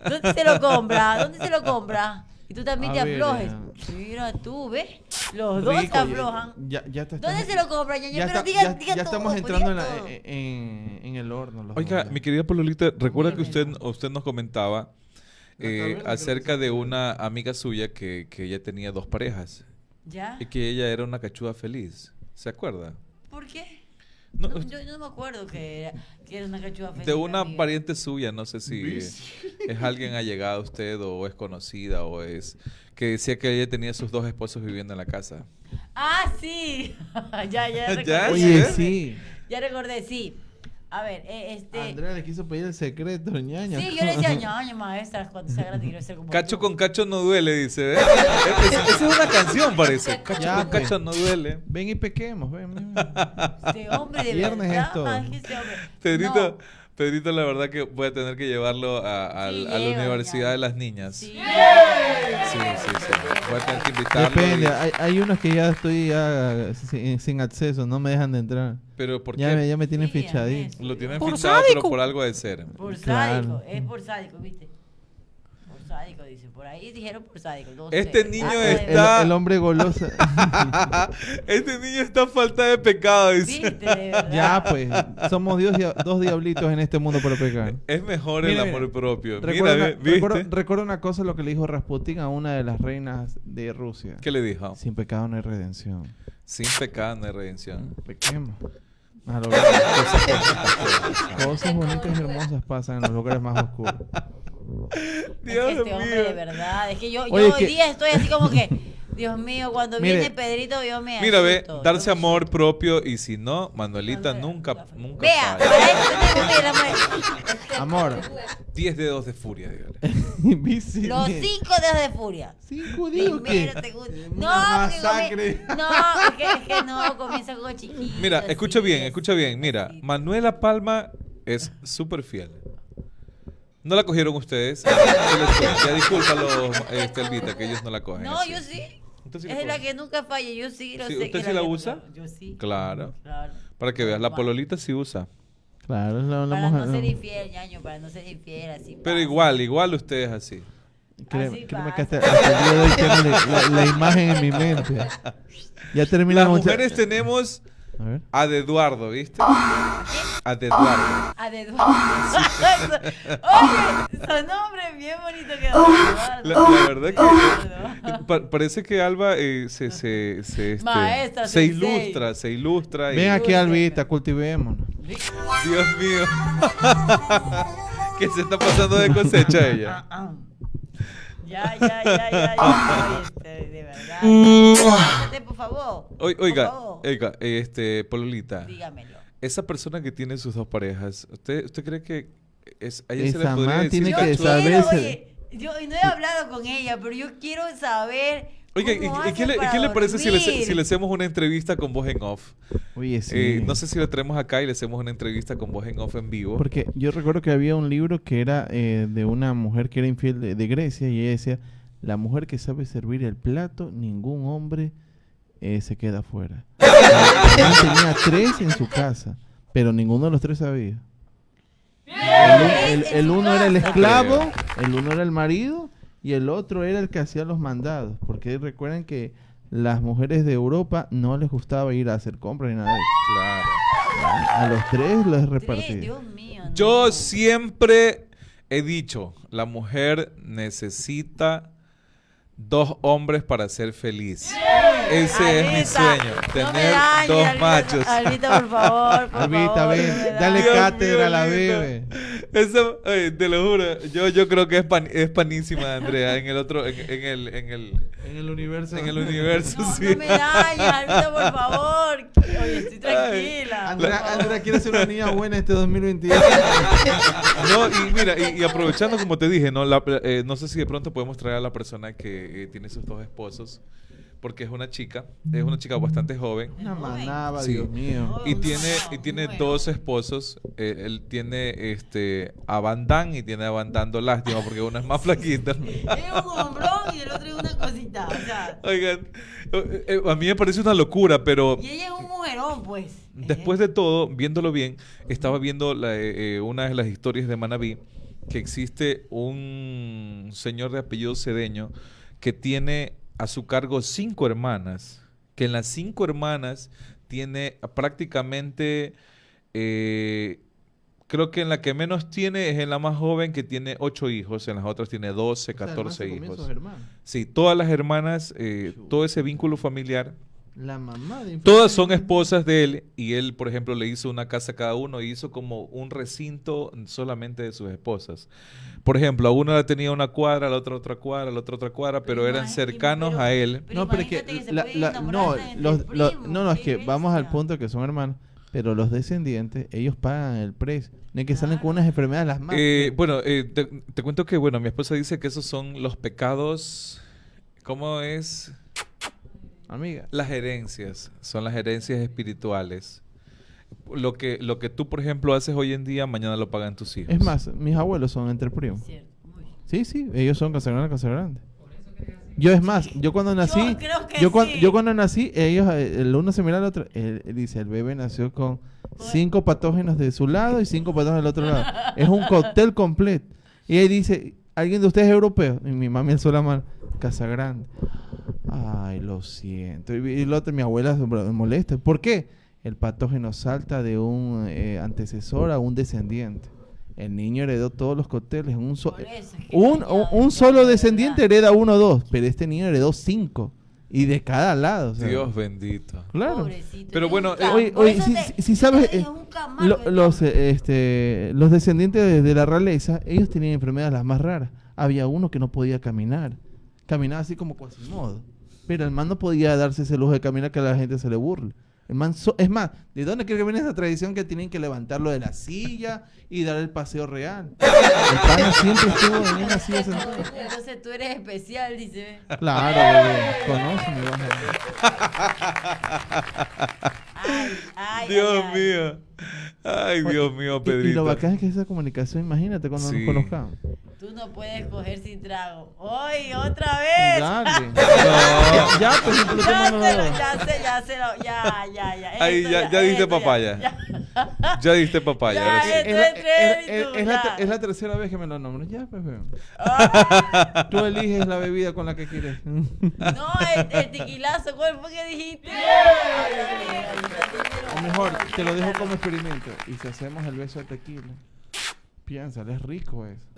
A: ¿Dónde se lo compra? ¿Dónde se lo compra? Y tú también
C: A
A: te aflojes.
C: ya.
A: Mira tú, ¿ves? Los dos
C: Rico, ya-
A: aflojan.
C: Ya, ya te
A: ¿Dónde se lo compra, ñaño?
C: Ya,
A: Pero
C: está-
A: diga,
C: ya-
A: diga
C: ya estamos
A: pues,
C: entrando en, la-
A: todo.
C: en, en el horno. los
B: Oiga, mi querida Pololita, recuerda que usted,
A: bien.
B: usted nos comentaba eh, acerca de una amiga suya que, que ella tenía dos parejas
A: ¿Ya?
B: y que ella era una cachuda feliz. ¿Se acuerda?
A: ¿Por qué?
B: No,
A: No, yo no me acuerdo que era, que era una feliz.
B: de una
A: amiga.
B: pariente suya, no sé si es alguien allegado a usted o es conocida o es que decía que ella tenía sus dos esposos viviendo en la casa.
A: Ah, sí. ya, ya recordé.
B: ¿Ya?
C: Oye,
B: ¿Sí?
C: sí.
A: Ya recordé, sí. A ver, eh, este...
C: Andrea le quiso pedir el secreto, ñaña.
A: Sí, yo le decía, ñaña, maestra, cuando sea grande quiero ser como
B: Cacho
A: tú".
B: con cacho no duele, dice. Es- es- Esa es una canción, parece. Cacho
C: Ya,
B: con
C: pues.
B: cacho no duele.
C: Ven y pequemos, ven. ven.
A: Este hombre de
C: Viernes
A: verdad.
C: es todo.
A: ay, que ese hombre-
B: Pedrito,
A: No,
B: Pedrito, la verdad que voy a tener que llevarlo a, a-
A: Sí,
B: a la Universidad
A: ya.
B: de las Niñas.
A: sí.
B: Sí, sí, sí. Voy a tener que invitarlo.
C: Depende,
B: y-
C: hay, hay unos que ya estoy ya sin, sin acceso, no me dejan de entrar.
B: Pero ¿por
C: Ya
B: qué?
C: me, ya me tienen
A: Sí,
C: fichadito.
B: Lo tienen
E: Por
B: fichado, pero por algo de ser.
A: Por
C: Claro.
A: sádico, es por sádico, ¿viste? Por sádico, dice. Por ahí dijeron por sádico. no
B: Este
A: sé.
B: niño
A: Ah,
B: está-
C: el- hombre goloso.
B: este niño está a falta de pecado, dice.
A: ¿Viste? De verdad.
C: ya, pues, somos Dios, dos diablitos en este mundo para pecar.
B: Es mejor
C: Mira,
B: el
C: mira.
B: amor propio.
C: Recuerda,
B: Mira,
C: una, recuerda una cosa lo que le dijo Rasputin a una de las reinas de Rusia.
B: ¿Qué le dijo?
C: Sin pecado no hay redención.
B: Sin pecado no hay redención.
C: Pequemos. A grande. Cosas bonitas y hermosas pasan en los lugares más oscuros.
A: Es que
B: Dios
A: este hombre
B: mío.
A: de verdad, es que yo, yo
C: Oye,
A: hoy
C: que-
A: día estoy así como que Dios mío, cuando
C: Mire.
A: viene Pedrito yo me
B: Mira, ve, darse
A: me
B: amor propio y si no, Manuelita nunca, nunca
A: Vea,
C: Amor.
B: 10 dedos de furia, dígale.
A: Los cinco dedos de furia.
C: Cinco que.
A: Primero.
C: Una
A: No,
C: masacre.
A: no, que, es que no, comienza con chiquito.
B: Mira, escucha bien, escucha bien. Mira, Manuela Palma es súper fiel. ¿No la cogieron ustedes? Ya, les- ya discúlpalo, este, Elvita, que ellos no la cogen.
A: No,
B: así.
A: yo sí.
B: La
A: es la que nunca falla, yo sí lo
B: Sí,
A: sé.
B: ¿usted
A: que
B: sí
A: la
B: la usa?
A: nunca- Yo sí.
B: Claro.
A: Claro.
B: Para que veas, la pololita sí usa.
C: Claro, es la, la
A: Para
C: mujer.
A: no ser infiel, ñaño, para no ser infiel, así.
B: Pero
A: pasa.
B: igual, igual usted es así.
C: Créeme, que hasta, hasta el día de hoy tengo la, la- la imagen en mi mente. Ya
B: Las
C: terminamos. ya-
B: mujeres tenemos
C: A ver.
B: a de Eduardo, ¿viste? A de Eduardo.
A: A de Eduardo. Oye, su nombre bien bonito quedó.
B: La,
A: Eduardo.
B: la verdad que pa- parece que Alba eh, se, se, se, este,
A: Maestra,
B: se ilustra, se ilustra.
C: Ven aquí, Albita, cultivémonos.
B: Dios mío. ¿Qué se está pasando de cosecha ella?
A: Ya, ya, ya, ya, ya. Este, de verdad. Cállate, por favor. Por
B: Oiga,
A: favor.
B: oiga, este, Pololita,
A: Dígamelo.
B: esa persona que tiene sus dos parejas, ¿usted, usted cree que es, a ella se le
C: Esa
B: podría decir
C: tiene
A: Yo
C: que saber-
A: quiero,
C: saberse-
A: oye, yo no he hablado con ella, pero yo quiero saber.
B: Oiga, ¿y, qué, le, qué parece si le,
A: dormir.
B: si le hacemos una entrevista con voz en off?
C: Oye, sí.
B: Eh, no sé si la traemos acá y le hacemos una entrevista con voz en off en vivo.
C: Porque yo recuerdo que había un libro que era eh, de una mujer que era infiel de, de Grecia y ella decía, la mujer que sabe servir el plato, ningún hombre eh, se queda fuera. Tenía tres en su casa, pero ninguno de los tres sabía. El, un- el- el uno era el esclavo, el uno era el marido y el otro era el que hacía los mandados. Porque recuerden que las mujeres de Europa no les gustaba ir a hacer compras ni nada de eso.
B: Claro.
C: A los tres les
A: Tres,
C: repartía.
A: Dios mío. no.
B: Yo siempre he dicho, la mujer necesita dos hombres para ser feliz. Ese es mi sueño,
A: no
B: tener dos
A: Albita,
B: machos.
A: Albita, por favor. Por
C: Albita,
A: favor,
C: ven, dale cátedra a la bebé.
B: Eso, oye, te lo juro, yo, yo creo que es, pan- es panísima, Andrea, en el otro, en, en el, en el,
C: En el universo.
B: en el universo,
A: No,
B: sí.
A: no me dañes, Albita, por favor. Oye, estoy tranquila.
C: Andrea. Andrea quiere ser una niña buena este 2022.
B: No, y mira, y, y aprovechando como te dije, no, La- eh, no sé si de pronto podemos traer a la persona que eh, tiene sus dos esposos, porque es una chica, es una chica bastante joven.
C: Una manaba,
B: Sí.
C: Dios mío.
B: Y
A: Oh,
B: tiene,
A: no,
B: y tiene
A: bueno.
B: dos esposos. eh, él tiene este a Van Damme y tiene a Van lástima porque uno es más flaquita.
A: Es un hombrón y el otro es una cosita. O sea,
B: Oigan, eh, eh, a mí me parece una locura, pero
A: y ella es un mujerón, pues.
B: después de todo, viéndolo bien, estaba viendo la, eh, eh, una de las historias de Manabí que existe un señor de apellido Cedeño que tiene a su cargo cinco hermanas, que en las cinco hermanas tiene prácticamente, eh, creo que en la que menos tiene es en la más joven que tiene ocho hijos, en las otras tiene 12,
C: O sea, el man
B: 14
C: se comió
B: hijos. Sí, todas las hermanas, eh, todo ese vínculo familiar
C: La mamá de
B: Todas son esposas de él y él, por ejemplo, le hizo una casa a cada uno y hizo como un recinto solamente de sus esposas. Por ejemplo, a una la tenía una cuadra, a la otra otra cuadra, a la otra otra cuadra, pero eran
A: imagínate,
B: cercanos
A: pero-
B: a él.
A: Pero
C: no, pero es que, la- la- no, los, los-
A: primos,
C: no, no, es que vamos al punto que son hermanos, pero los descendientes, ellos pagan el precio. No es que salen con unas enfermedades las más.
B: Eh, bueno, eh, te, te cuento que, bueno, mi esposa dice que esos son los pecados, ¿cómo es?
C: Amiga.
B: Las herencias, son las herencias espirituales. Lo que, lo que tú, por ejemplo, haces hoy en día, mañana lo pagan tus hijos.
C: Es más, mis abuelos son entre primos. Sí, sí, ellos son Casa Grande, Casa Grande. Yo es más, yo cuando nací,
A: creo que
C: yo, cuan-
A: sí.
C: yo cuando nací, ellos, eh, el uno se mira al otro, él, él dice, el bebé nació con cinco patógenos de su lado y cinco patógenos del otro lado. Es un cóctel completo. Y ahí dice, ¿alguien de ustedes es europeo? Y mi mami alzó la mano, Casa Grande. Ay, lo siento. Y, y el otro, mi abuela se molesta. ¿Por qué? El patógeno salta de un eh, antecesor a un descendiente. El niño heredó todos los cócteles. Un, so-
A: eso
C: un, solo descendiente hereda uno o dos, pero este niño heredó cinco. Y de cada lado. o sea,
B: Dios bendito.
C: Claro.
A: Pobrecito,
B: Pero bueno, eh,
C: Oye, oye, si,
A: te-
C: si- si
A: yo
C: sabes, eh, lo- los, eh, este, los descendientes de, de la realeza, ellos tenían enfermedades las más raras. Había uno que no podía caminar. Caminaba así como Quasimodo. Pero el man no podía darse ese lujo de caminar que a la gente se le burle. El man so- es más, ¿de dónde cree que viene esa tradición que tienen que levantarlo de la silla y dar el paseo real? El pana siempre estuvo en una silla.
A: Entonces tú eres especial, dice.
C: Claro, bebé. Conoce mi baja.
A: Ay, ay,
B: Dios
A: ay,
B: mío. Ay, Dios mío,
C: Y, y lo
B: Pedrito.
C: bacán es que esa comunicación, imagínate cuando
B: Sí.
C: nos conozcamos.
A: Tú no puedes coger sin trago. ¡Hoy, otra vez!
C: Dale.
B: No.
C: Ya, ya, pues
A: Ya se lo, ya se, ya se lo, ya, ya, ya.
B: Ahí
A: Esto
B: ya, ya diste
A: esto
B: papaya.
A: Ya.
B: Diste papaya.
A: Ya,
B: ahora sí.
C: Es la,
A: Entre
C: es-
A: y
C: es-
A: tú,
C: es la
A: ya.
C: te- es la tercera vez que me lo nombro. Ya, pues, bebé.
A: Ah,
C: Tú eliges la bebida con la que quieres.
A: no, el, el tequilazo, ¿cuál fue que dijiste?
C: O mejor, te lo dejo como experimento. Y si hacemos el beso de tequila, es rico eso.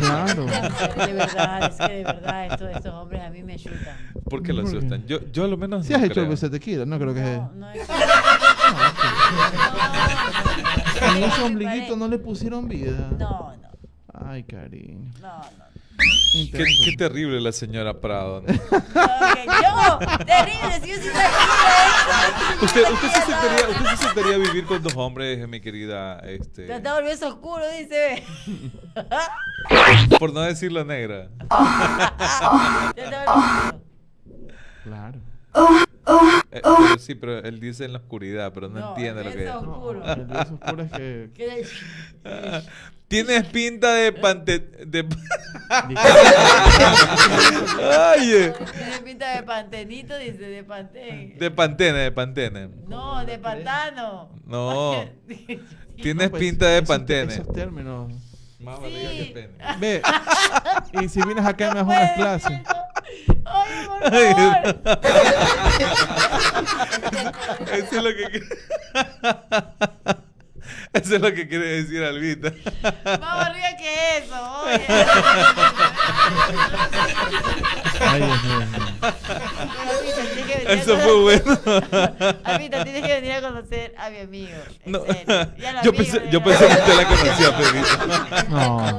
C: claro.
A: De verdad, es que de verdad estos, estos hombres a mí me chutan.
B: ¿Por qué lo
C: ¿Por qué?
B: asustan? Yo, yo a lo menos
C: Si
B: no
C: has hecho
B: creo.
C: el beso de tequila, no creo que
A: No, no es
C: En ese
A: No,
C: ombliguito no le pusieron vida.
A: No, no,
C: Ay, cariño.
A: no, no.
B: Qué,
C: Intento.
B: Qué terrible la señora Prado. ¿no?
A: Ok, yo, terrible, si yo sí sabía
B: ¿Usted, usted, se sentiría, ¿Usted se sentiría vivir con dos hombres, mi querida? Este,
A: Te está volviendo oscuro, dice.
B: por no negra.
A: Está volviendo oscuro.
C: Claro.
B: Eh, pero sí, pero él dice en la oscuridad, pero no,
A: No,
B: entiende lo que es.
A: Oscuro.
C: No, el beso oscuro es que.
B: Tienes pinta de pante... De...
C: Dice-
B: Ay, eh.
A: Tiene pinta de pantenito, dice, de pantén.
B: De pantene, de pantene.
A: No, de pantano.
B: No. Tienes
C: No, pues,
B: pinta de
C: esos-
B: pantene.
C: Esos términos.
B: Más
A: Sí.
B: barriga que pene.
C: Ve. y si vienes acá me das unas
A: decir
C: clases.
A: por
B: Ay,
A: favor.
B: Eso es lo que. Eso es lo que quiere decir Albita.
A: Más arriba que eso, oye.
C: Ay, Dios mío.
B: Eso
A: conocer-
B: fue bueno.
A: Albita, tienes que venir a conocer a mi amigo. En
B: No.
A: serio.
B: Yo
A: amigo,
B: pensé, yo pensé que usted la conocía, Pedrito.
C: No.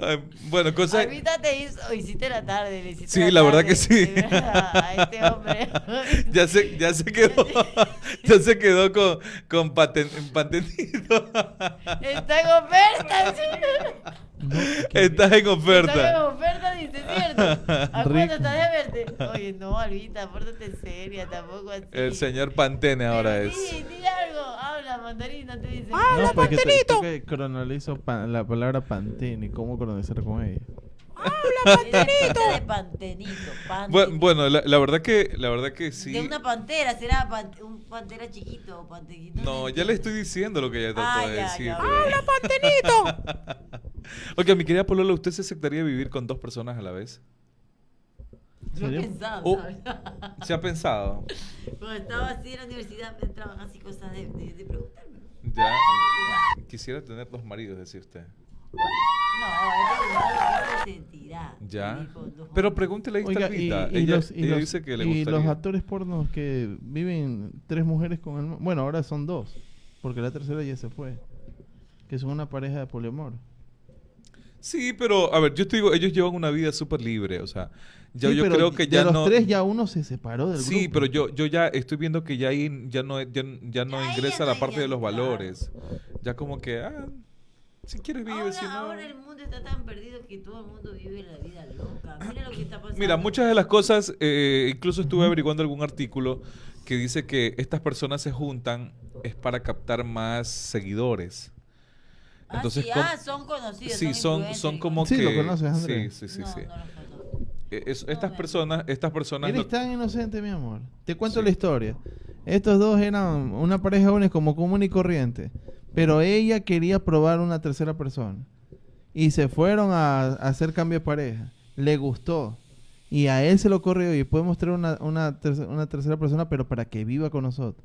B: Ay, Bueno, cosa.
A: Albita te hizo, hiciste la tarde, le hiciste
B: Sí, la verdad
A: tarde,
B: que sí.
A: verdad, a este hombre.
B: Ya se, ya se quedó, ya se quedó con, con paten.
A: Está en oferta.
B: Estás en
A: Está en
B: oferta.
A: oferta, dice, ¿cierto? ¿A
C: Rico.
A: cuánto está de verte? Oye, no, Albita, pórtate seria, tampoco así.
B: El señor Pantene ahora
A: Pero
B: es.
A: Sí, di algo, habla, mandarina, te dice.
C: No, porque te, cronalizo pa- la palabra pantene. ¿Cómo cronalizar con ella?
A: Pantenito. De pantenito, pantenito.
B: Bu- Bueno, la, la verdad que, la verdad que sí.
A: De una pantera, será pan- un pantera chiquito o pantequito.
B: No, ya le estoy diciendo lo que ella trató
A: Ah,
B: de
A: ya,
B: decir.
A: ya. ¡Habla,
B: pantenito! ok, mi querida Polola, ¿usted se aceptaría vivir con dos personas a la vez?
A: Yo he
C: ¿Serio?
A: pensado,
B: Oh.
A: ¿sabes?
B: ¿Se ha pensado?
A: Cuando estaba así en la universidad, me entraban así cosas de, de, de preguntarme.
B: Ya. Quisiera tener dos maridos, decía usted.
A: No, es de de identidad.
B: Ya. Pero pregúntele a
C: Oiga, y,
B: ella
C: los, y
B: ella
C: los-
B: dice que le
C: y
B: gustaría.
C: los actores pornos que viven tres mujeres con el... Bueno, ahora son dos. Porque la tercera ya se fue. Que son una pareja de poliamor.
B: Sí, pero a ver, yo te digo, ellos llevan una vida súper libre, o sea, yo,
C: Sí,
B: yo
C: pero
B: creo que
C: de
B: ya
C: los
B: no...
C: tres ya uno se separó del
B: Sí,
C: grupo.
B: pero yo, yo ya estoy viendo que ya ahí ya no, ya, ya no
A: Ya
B: ingresa
A: ya
B: la parte de los valores. Ya como que, ah, si quieres vive,
A: Ahora,
B: si no...
A: ahora el mundo está tan perdido que todo el mundo vive la vida loca. Mira lo que está pasando.
B: Mira, muchas de las cosas, eh, incluso estuve averiguando algún artículo que dice que estas personas se juntan es para captar más seguidores.
A: Ah,
B: Entonces,
A: sí,
B: com-
A: ah, son conocidos.
B: sí, son, son como
C: Sí,
B: que...
C: lo conoces, Andrés.
B: Sí, sí, sí,
A: no,
B: sí.
A: No.
B: Eh, es- estas personas, estas personas...
C: Eres
B: no-
C: tan inocente, mi amor. Te cuento
B: Sí.
C: la historia. Estos dos eran una pareja jóvenes como común y corriente. Pero ella quería probar una tercera persona. Y se fueron a, a hacer cambio de pareja. Le gustó. Y a él se lo corrió y podemos traer una, una, terce- una tercera persona, pero para que viva con nosotros.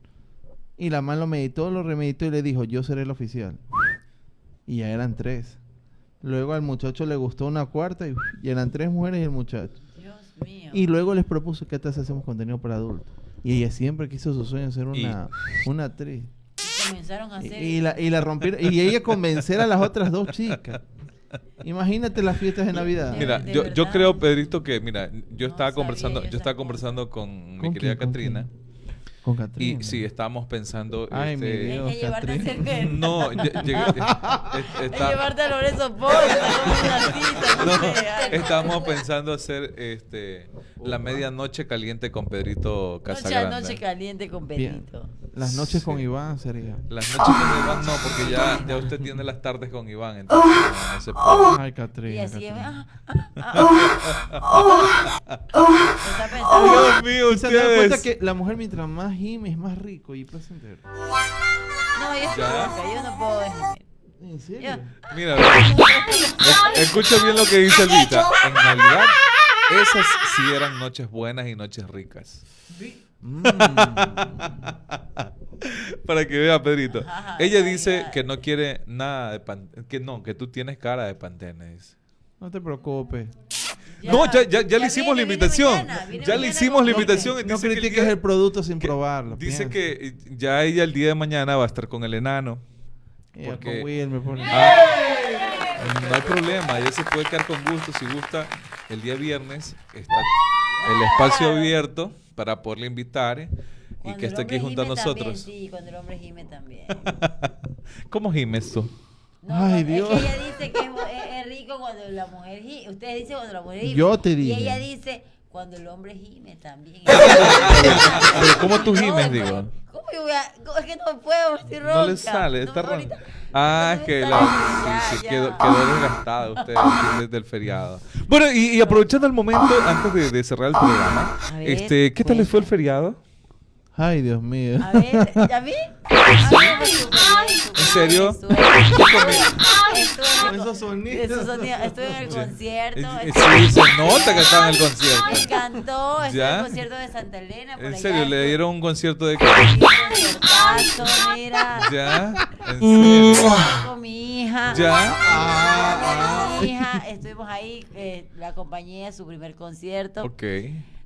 C: Y la man lo meditó, lo remeditó y le dijo, yo seré el oficial. Y ya eran tres. Luego al muchacho le gustó una cuarta y, y eran tres mujeres y el muchacho.
A: Dios mío.
C: Y luego les propuso que si hacemos contenido para adultos. Y ella siempre quiso su sueño ser
B: Y-
C: una, una actriz.
A: Y comenzaron a
C: Y,
A: hacer.
C: y la, y la rompieron. Y ella convencer a las otras dos chicas. Imagínate las fiestas de Navidad.
B: Mira,
A: de
B: yo, yo creo, Pedrito, que mira, yo
A: No
B: estaba
A: sabía
B: conversando,
A: yo
B: yo estaba conversando con mi
C: ¿Con
B: querida
C: quién, con
B: Catrina.
C: Con Catrina.
B: Y sí, estábamos pensando.
C: Ay, mi
B: este,
C: Dios.
A: Es que llevarte a hacer
B: No, lle- llegué- es-
A: Es
B: está-
A: llevarte a Lorenzo
B: estábamos pensando hacer este la medianoche caliente con Pedrito
A: Noche a
B: Casagrande.
A: noche caliente con
C: Bien.
A: Benito.
C: Las noches con
B: Sí.
C: Iván sería.
B: Las noches con Iván no, porque ya, ya usted tiene las tardes con Iván, entonces no, se puede.
C: Ay,
A: Y
C: Catrina.
A: así que,
C: Catrina.
A: ah, ah, ah. Está pensando.
B: Dios mío,
C: Y se dan cuenta
B: ustedes.
C: que la mujer mientras más gime es más rico y placentero.
A: No, yo estoy
B: Ya.
A: loca, yo no puedo gemir.
C: ¿En serio?
A: Ya.
B: Mira, es- escucha bien lo que dice Elvita. En Navidad, esas sí eran noches buenas y noches ricas.
C: Mm.
B: Para que vea, Pedrito.
A: Ajá,
B: Ella dice que no quiere nada de pan, que no, que tú tienes cara de pantene. dice.
C: No te preocupes.
B: No, ya, ya, ya le hicimos la
A: viene
B: invitación.
A: mañana, viene
B: ya le hicimos
A: con
B: la invitación. y
C: No
B: el
C: critiques
B: día-
C: el producto sin
B: que-
C: probarlo.
B: Dice
C: piensa.
B: que eh, ya ella el día de mañana va a estar con el enano. Porque-
C: con Will me pone-
B: Ah, no hay problema, ella se puede quedar con gusto. Si gusta, el día viernes está el espacio abierto para poderle invitar eh, y
A: Cuando
B: que esté aquí junto a nosotros.
A: También, sí, cuando el hombre gime también.
B: ¿Cómo gimes tú?
A: No,
C: Ay,
A: no,
C: Dios.
A: Es que ella dice que es, rico cuando la mujer gime. Ustedes dicen cuando la mujer gime.
C: Yo te
A: Y
C: dije.
A: ella dice cuando el hombre gime también.
B: Pero ¿cómo tú gimes,
A: No,
B: digo?
A: ¿Cómo yo voy a.? cómo- Es que no puedo, estoy ronca.
B: No le sale, está
A: No,
B: ronca. Ah, es
A: me
B: que la,
A: Ya, ya.
B: quedó, quedó desgastada usted desde el feriado. Bueno, y, y aprovechando el momento, antes de, de cerrar el programa,
A: A ver,
B: este, ¿qué tal les fue el feriado?
C: Ay, Dios mío.
A: A ver, ¿ya vi? A me
B: ¿En serio?
C: Esos
A: con-
C: sonidos.
A: esos sonidos, Estuve en el concierto.
B: Sí, se nota que estaba en el
A: Me
B: concierto.
A: encantó. Estuve en el concierto de Santa Elena. por
B: ¿En
A: allá,
B: serio? ¿Le dieron un concierto de qué?
A: Mira.
B: ¿Ya? ¿En serio?
A: Con mi hija.
B: ¿Ya?
A: Con mi hija. Estuvimos ahí. eh, la compañía, su primer concierto
B: Ok.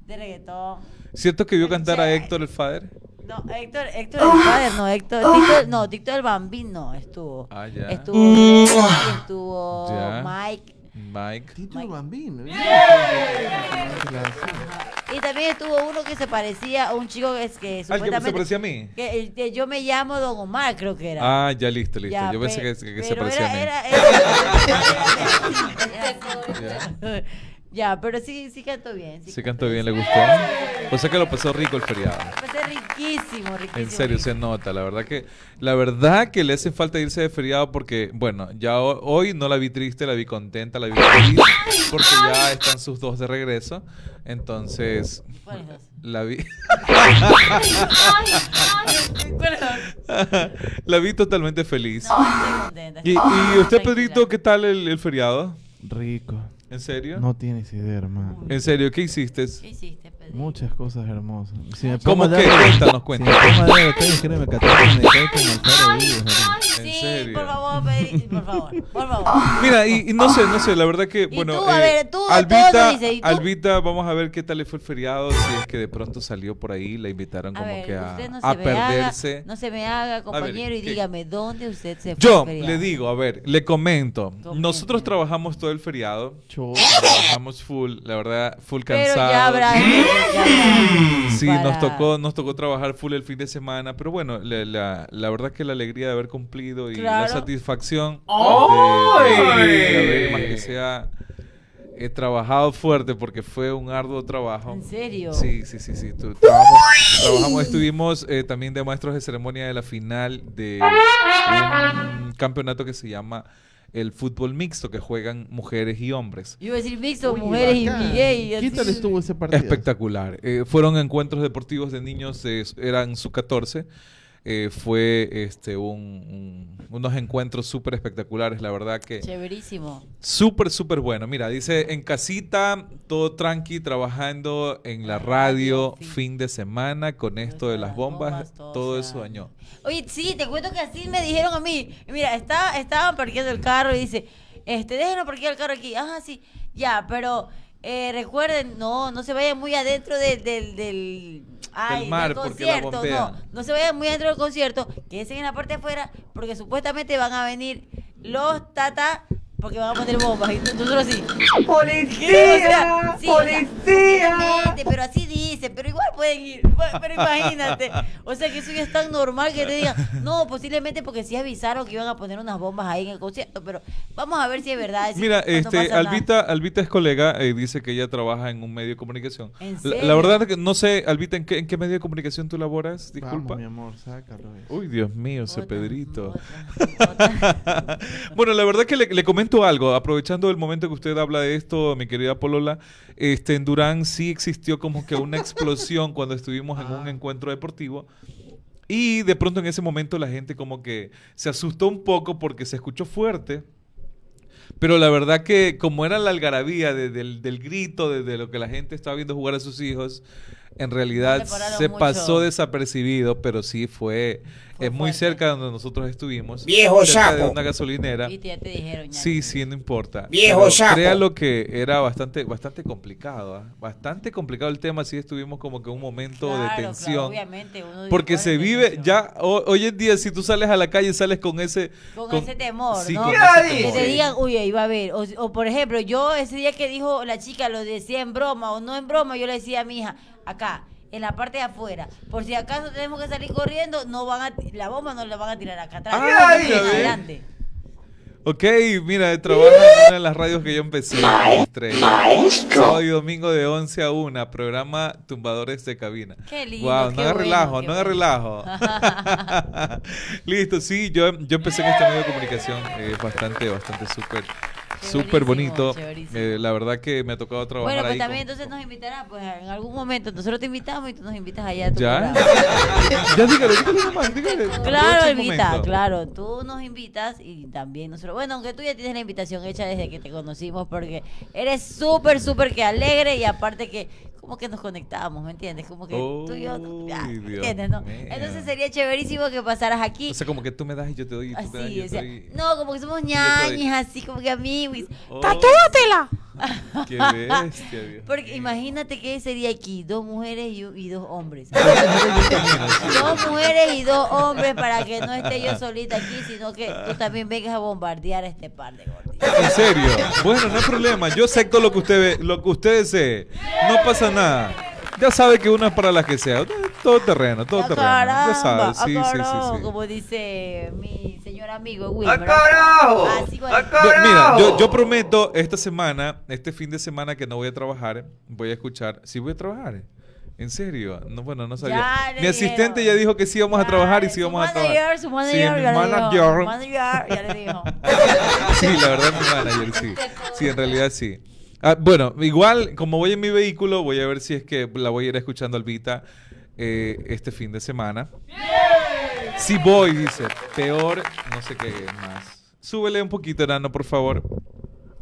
A: De reggaetón.
B: ¿Cierto que vio cantar a Héctor el Fader?
A: No, Héctor, Héctor el padre, no, Héctor, Tito, no, Tito el Bambino estuvo.
B: Ah, ya.
A: Estuvo estuvo
B: Ya.
A: Mike.
B: Mike.
C: Tito
A: Mike.
C: Bambino.
A: Y también estuvo uno que se parecía a un chico que, es- que
B: ¿Al que
A: supuestamente...
B: se parecía a mí?
A: que, el que yo me llamo Don Omar, creo que era.
B: Ah, ya listo, listo.
A: Ya,
B: Yo pensé
A: pe-
B: que, que se parecía a mí.
A: era, era- era- era- ya, pero sí, sí cantó bien. Sí
B: Se cantó
A: cantó
B: bien, le
A: sí.
B: gustó. O sea que lo pasó rico el feriado.
A: Pasé riquísimo, riquísimo.
B: En serio, se nota. La verdad que, la verdad que le hace falta irse de feriado porque, bueno, ya ho- hoy no la vi triste, la vi contenta, la vi feliz porque ya están sus dos de regreso. Entonces,
A: ¿Cuáles dos?
B: la vi, la vi totalmente feliz.
A: No, estoy contenta.
B: Y, y usted. Pedrito, ¿qué tal el, el feriado?
C: Rico.
B: ¿En serio?
C: No tienes idea, hermano.
B: ¿En serio? ¿Qué hiciste?
A: ¿Qué hiciste, Pedrito?
C: Muchas cosas hermosas. Si me
B: ¿Cómo qué?
C: dar-
B: Cuéntanos,
C: Si
B: cuéntanos.
C: me pongo a créeme, Catrina, me cae como el faro vivo, hermano.
B: ¿En
A: Sí,
B: serio?
A: por favor, Pedrito, por favor, por favor.
B: Mira, y, y no sé, no sé, la verdad que,
A: Y
B: bueno,
A: tú, a
B: eh,
A: ver, tú,
B: Albita,
A: dice, ¿y tú?
B: Albita, vamos a ver qué tal le fue el feriado, si es que de pronto salió por ahí, la invitaron
A: A
B: como
A: ver,
B: que a,
A: no
B: a perderse.
A: haga, no se me haga, compañero, y
B: ¿qué?
A: dígame, ¿dónde usted se fue?
B: Yo le digo, a ver, le comento.
A: Comento.
B: Nosotros trabajamos todo el feriado, trabajamos full, la verdad, full
A: Pero
B: cansados.
A: ya habrá... ya habrá
B: Sí,
A: para-
B: nos tocó, nos tocó trabajar full el fin de semana, pero bueno, la, la, la verdad que la alegría de haber cumplido y la
A: Claro.
B: satisfacción de, de- de más que sea he trabajado fuerte porque fue un arduo trabajo.
A: ¿En serio?
B: Sí, sí, sí, sí. tu- trabajamos, trabajamos, estuvimos eh, también de maestros de ceremonia de la final de un campeonato que se llama el fútbol mixto, que juegan mujeres y hombres.
A: Yo iba a decir mixto,
C: Uy,
A: mujeres y,
C: bacán.
A: y gay.
C: ¿Qué tal estuvo ese partido?
B: Espectacular. Eh, fueron encuentros deportivos de niños, eh, eran su 14. Eh, fue este un, un- unos encuentros súper espectaculares, la verdad que
A: Chéverísimo.
B: súper, súper bueno. Mira, dice en casita, todo tranqui, trabajando en la radio,
A: fin.
B: fin de semana, con esto de las bombas, todo eso dañó.
A: Oye, sí, te cuento que así me dijeron a mí. Mira, está, estaban parqueando el carro y dice, este, déjenos parquear el carro aquí. Ajá, sí, ya, pero eh, recuerden, no, no se vayan muy adentro del, del, del, ay,
B: mar,
A: del concierto. No, no se vayan muy adentro del concierto, quédense en la parte de afuera, porque supuestamente van a venir los tata porque van a poner bombas. Y nosotros así.
H: ¡Policía!
A: Sí, o sea, obviamente, pero así dicen, pero igual pueden ir. Pero imagínate. O sea que eso ya es tan normal que te digan, no, posiblemente porque sí avisaron que iban a poner unas bombas ahí en el concierto, pero vamos a ver si es verdad. si
B: Mira, este,
A: nada.
B: Albita, Albita es colega, eh, dice que ella trabaja en un medio de comunicación.
A: ¿En
B: La, la verdad es que no sé, Albita, ¿en qué, en qué medio de comunicación tú laboras? Disculpa.
C: Vamos, mi amor, sácalo. eso.
B: Uy, Dios mío, ese
A: Otra,
B: Pedrito.
A: otra.
B: bueno, la verdad que le, le comento algo, aprovechando el momento que usted habla de esto, mi querida Polola, este, en Durán sí existió como que una explosión cuando estuvimos en un encuentro deportivo. Y de pronto en ese momento la gente como que se asustó un poco porque se escuchó fuerte. Pero la verdad que como era la algarabía de- del, del grito, de, de lo que la gente estaba viendo jugar a sus hijos, en realidad se
A: mucho.
B: pasó desapercibido, pero sí fue, Eh, muy cerca de donde nosotros estuvimos.
I: Viejo
B: cerca de una gasolinera.
A: Y ya te dijeron ya.
B: Sí, sí, no importa.
I: Viejo sapo.
B: Créalo que era bastante, bastante complicado, ¿ah? bastante complicado el tema. Sí, estuvimos como que en un momento
A: Claro,
B: de
A: claro,
B: tensión.
A: obviamente, uno
B: porque se vive
A: tensión.
B: ya ho- hoy en día si tú sales a la calle sales con ese
A: Con, ese temor,
B: sí,
A: ¿no?
B: con ese.
A: Que te digan, uy, ahí va a haber. O, o, por ejemplo, yo ese día que dijo la chica, lo decía en broma o no en broma, yo le decía a mi hija, acá, en la parte de afuera, por si acaso tenemos que salir corriendo, no van a, la bomba no la van a tirar acá atrás,
B: Ah,
A: en
B: ves.
A: adelante.
B: Ok, mira, trabaja en una de las radios que yo empecé. Sábado y domingo de 11 a 1, programa Tumbadores de Cabina.
A: Qué lindo,
B: Wow,
A: qué
B: no haga
A: bueno,
B: relajo, no haga
A: bueno.
B: relajo. Listo, sí, yo, yo empecé en este medio de comunicación, eh, bastante, bastante súper, súper bonito. Eh, la verdad que me ha tocado trabajar
A: Bueno, pues
B: ahí
A: también
B: con-
A: entonces nos invitará, pues en algún momento nosotros te invitamos y tú nos invitas allá a tu
B: ¿Ya? ya dígale, dígale nomás, dígale.
A: Claro,
B: momento.
A: claro, tú nos invitas y también nosotros, bueno, aunque tú ya tienes la invitación hecha desde que te conocimos porque eres súper, súper que alegre y aparte que como que nos conectamos, ¿me entiendes? Como que tú y yo, ya,
B: Uy,
A: ¿me ¿entiendes? No? Entonces sería chéverísimo que pasaras aquí.
B: O sea, como que tú me das y yo te doy y tú me das y
A: Así,
B: yo
A: o
B: te
A: sea,
B: doy.
A: no, como que somos ñañas, así como que amigos.
B: Oh,
E: ¡Tatúatela!
B: Qué bestia, Dios
A: Porque imagínate que sería aquí dos mujeres y, y dos hombres.
B: Dos mujeres y
A: dos hombres para que no esté yo solita aquí, sino que tú también vengas a bombardear a este par de gorditos.
B: En serio. Bueno, no hay problema. Yo acepto lo que usted ve- lo que usted desee. No pasa nada. Ya sabe que una es para la que sea. Todo terreno, todo
A: ¡Ah,
B: terreno. Ya sabe. Sí,
A: ¡Ah,
B: sí, sí, sí.
A: Como dice mi señor amigo
I: ¡A
A: Wilmer.
I: carajo!
A: Así
I: ¡A carajo!
B: mira, yo, yo prometo esta semana, este fin de semana que no voy a trabajar, voy a escuchar. Sí voy a trabajar. En serio. No, bueno, no sabía. Mi asistente
A: dijeron.
B: ya dijo que sí vamos a
A: Ya,
B: trabajar y sí
A: su
B: vamos a
A: manager,
B: trabajar.
A: Su
B: Sí,
A: manager,
B: mi
A: ya dijo.
B: manager.
A: Manager ya le dijo.
B: Sí, la verdad mi manager, sí. Sí, en realidad sí. Ah, bueno, igual, como voy en mi vehículo, voy a ver si es que la voy a ir escuchando Albita eh, este fin de semana. Si voy, dice. Peor, no sé qué más. Súbele un poquito, Nano, por favor.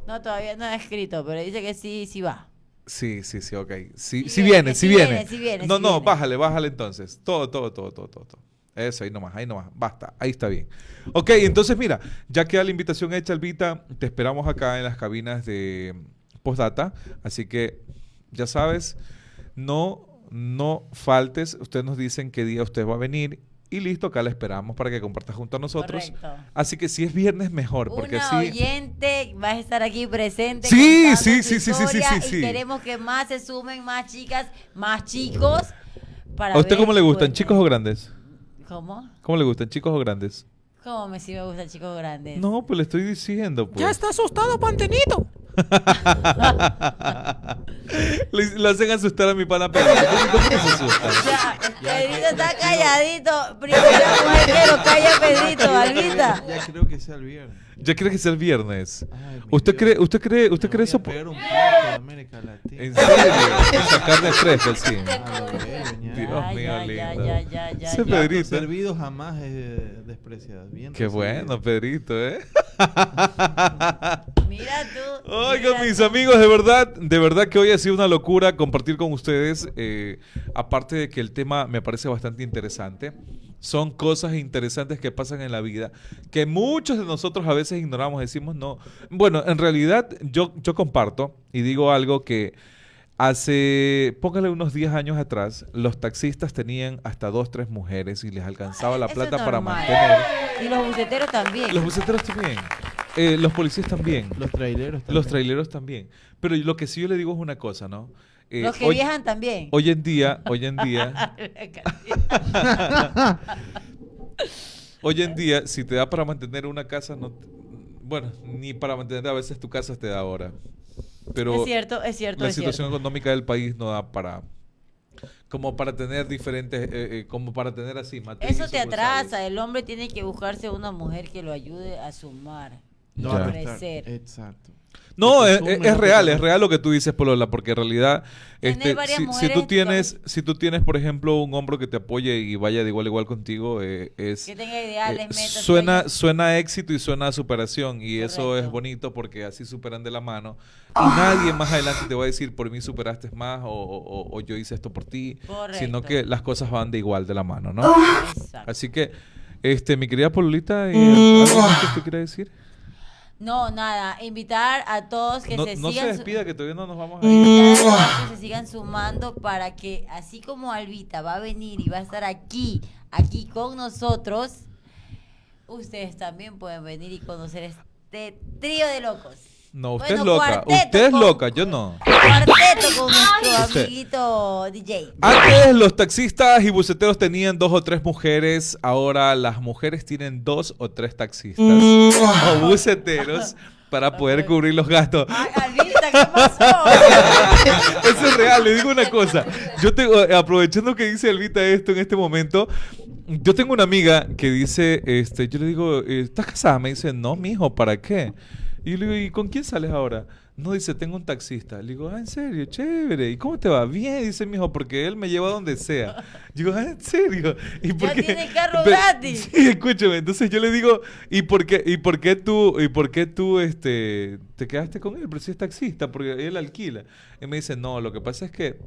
A: No, todavía no ha escrito, pero dice que sí, sí va.
B: Sí, sí, sí, ok. Sí,
A: Sí
B: sí
A: viene,
B: sí viene.
A: viene, sí viene,
B: No, no,
A: viene.
B: bájale, bájale entonces. Todo, todo, todo, todo, todo. todo. Eso, ahí nomás, ahí nomás. Basta, ahí está bien. Ok, entonces mira, ya queda la invitación hecha, Albita. Te esperamos acá en las cabinas de Postdata. Así que, ya sabes, no, no faltes. Ustedes nos dicen qué día usted va a venir. Y listo, acá la esperamos para que compartas junto a nosotros.
A: Correcto.
B: Así que si es viernes, mejor. Porque
A: Una
B: así.
A: oyente va a estar aquí presente.
B: Sí, sí, sí, sí, sí, sí, sí,
A: Y queremos que más se sumen, más chicas, más chicos. Para
B: ¿A usted
A: ver,
B: cómo le gustan,
A: bueno,
B: chicos o grandes?
A: ¿Cómo?
B: ¿Cómo le gustan, chicos o grandes?
A: ¿Cómo me sí me gustan chicos grandes?
B: No, pues le estoy diciendo, pues.
E: Ya está asustado, Pantenito.
B: le, le hacen asustar a mi pana Pedro. ¿Cómo que se asusta?
A: O sea, Pedrito está calladito. Primera mujer que lo calla Pedrito, Albita.
C: Ya creo que sea el viernes.
B: Ya cree que es el viernes.
C: Ay,
B: ¿Usted
C: Dios.
B: cree, usted cree, usted
C: Me
B: cree eso?
C: pegar un plato de América Latina.
B: ¿En serio? Esa carne fresca, sí.
C: A lo bello, ña.
B: Dios
A: Ya,
B: mío,
A: ya,
B: lindo.
A: ya, ya, ya,
B: Ese Pedrito.
C: servido jamás es eh, despreciado. Bien
B: Qué
C: recibido.
B: bueno, Pedrito, ¿eh?
A: Mira tú.
B: Oigan,
A: mira
B: mis
A: tú.
B: amigos, de verdad, de verdad que hoy ha sido una locura compartir con ustedes. eh, aparte de que el tema me parece bastante interesante, son cosas interesantes que pasan en la vida que muchos de nosotros a veces ignoramos, decimos no. Bueno, en realidad yo, yo comparto y digo algo que hace, póngale unos 10 años atrás, los taxistas tenían hasta dos, tres mujeres y les alcanzaba la
A: Eso
B: plata para mantener.
A: Y los buceteros también.
B: Los buceteros también. Eh, los policías también.
C: Los traileros también.
B: Los traileros también. Pero lo que sí yo le digo es una cosa, ¿no? Eh,
A: Los que
B: hoy,
A: viajan también.
B: hoy en día, hoy en día, hoy en día, si te da para mantener una casa, no, te- bueno, ni para mantener a veces tu casa te da ahora. Pero
A: es cierto, es cierto,
B: la
A: es
B: situación
A: cierto.
B: económica del país no da para como para tener diferentes eh, eh, como para tener así matriz
A: Eso te atrasa. El hombre tiene que buscarse una mujer que lo ayude a sumar.
C: No, a
A: crecer.
C: Exacto.
B: No,
C: Que
B: es,
C: consume,
B: es-
C: no
B: es
C: que
B: real, es real lo que tú dices, Polola, porque en realidad, este,
A: varias
B: si, si tú tienes, si tú tienes, por ejemplo, un hombro que te apoye y vaya de igual a igual contigo, eh, es
A: Que tenga ideales,
B: eh,
A: metas.
B: suena, suena a éxito y suena a superación y eso es bonito porque así superan de la mano y nadie más adelante te va a decir por mí superaste más o, o- o yo hice esto por ti, sino
A: Correcto.
B: que las cosas van de igual de la mano, ¿no?
A: Exacto.
B: Así que, este, mi querida Pololita, eh, ¿algo más que decir?
A: No, nada. Invitar a todos que
B: no
A: se
B: no se
A: sigan. su-
B: despida, que todavía no nos vamos a ir.
A: a que se sigan sumando para que así como Albita va a venir y va a estar aquí, aquí con nosotros, ustedes también pueden venir y conocer este trío de locos.
B: No, usted
A: Bueno,
B: es loca. Usted es
A: con-
B: loca, yo no.
A: Cuarteto con nuestro
B: Usted.
A: amiguito DJ.
B: Antes los taxistas y buceteros tenían dos o tres mujeres, ahora las mujeres tienen dos o tres taxistas o buceteros para poder cubrir los gastos.
A: Ay, Albita, ¿qué pasó?
B: Eso es real, le digo una cosa. Yo tengo, eh, aprovechando que dice Elvita esto en este momento, yo tengo una amiga que dice, este, yo le digo, eh, ¿estás casada? Me dice, no, mijo, ¿para qué? Y le digo, ¿y con quién sales ahora? No, dice, tengo un taxista. Le digo, ah, en serio, chévere. ¿Y cómo te va? Bien, dice mijo, porque él me lleva a donde sea. Digo, ah, en serio. ¿Y por
A: Ya
B: qué?
A: tiene carro
B: Pe-
A: gratis.
B: Sí, escúchame. Entonces yo le digo, ¿y por qué, y por qué tú, y por qué tú, este, te quedaste con él? Pero si es taxista, porque él alquila. Y me dice, no, lo que pasa es que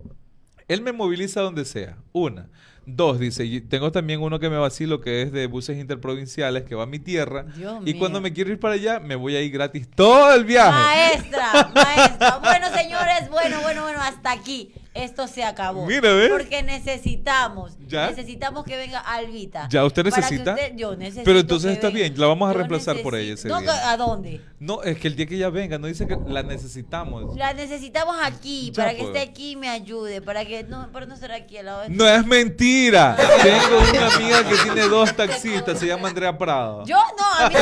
B: él me moviliza donde sea. Una. Dos, dice, y tengo también uno que me vacilo que es de buses interprovinciales que va a mi tierra.
A: Dios
B: y
A: mío.
B: cuando me quiero ir para allá, me voy a ir gratis todo el viaje.
A: Maestra, maestra. Bueno, señores, bueno, bueno, bueno, hasta aquí. Esto se acabó.
B: Mira, ¿ves?
A: Porque necesitamos,
B: ¿Ya?
A: necesitamos que venga Albita.
B: ¿Ya usted necesita?
A: usted- yo necesito.
B: Pero entonces está
A: venga.
B: bien, la vamos a
A: Yo
B: reemplazar por ella ese día.
A: ¿A dónde?
B: No, es que el día que ella venga, no dice que la necesitamos.
A: La necesitamos aquí,
B: Ya,
A: para que
B: pues.
A: esté aquí y me ayude, para que no, para no estar aquí al lado de
B: No es mentira. Tengo una amiga que tiene dos taxistas, se llama Andrea Prado.
A: Yo no, a mí,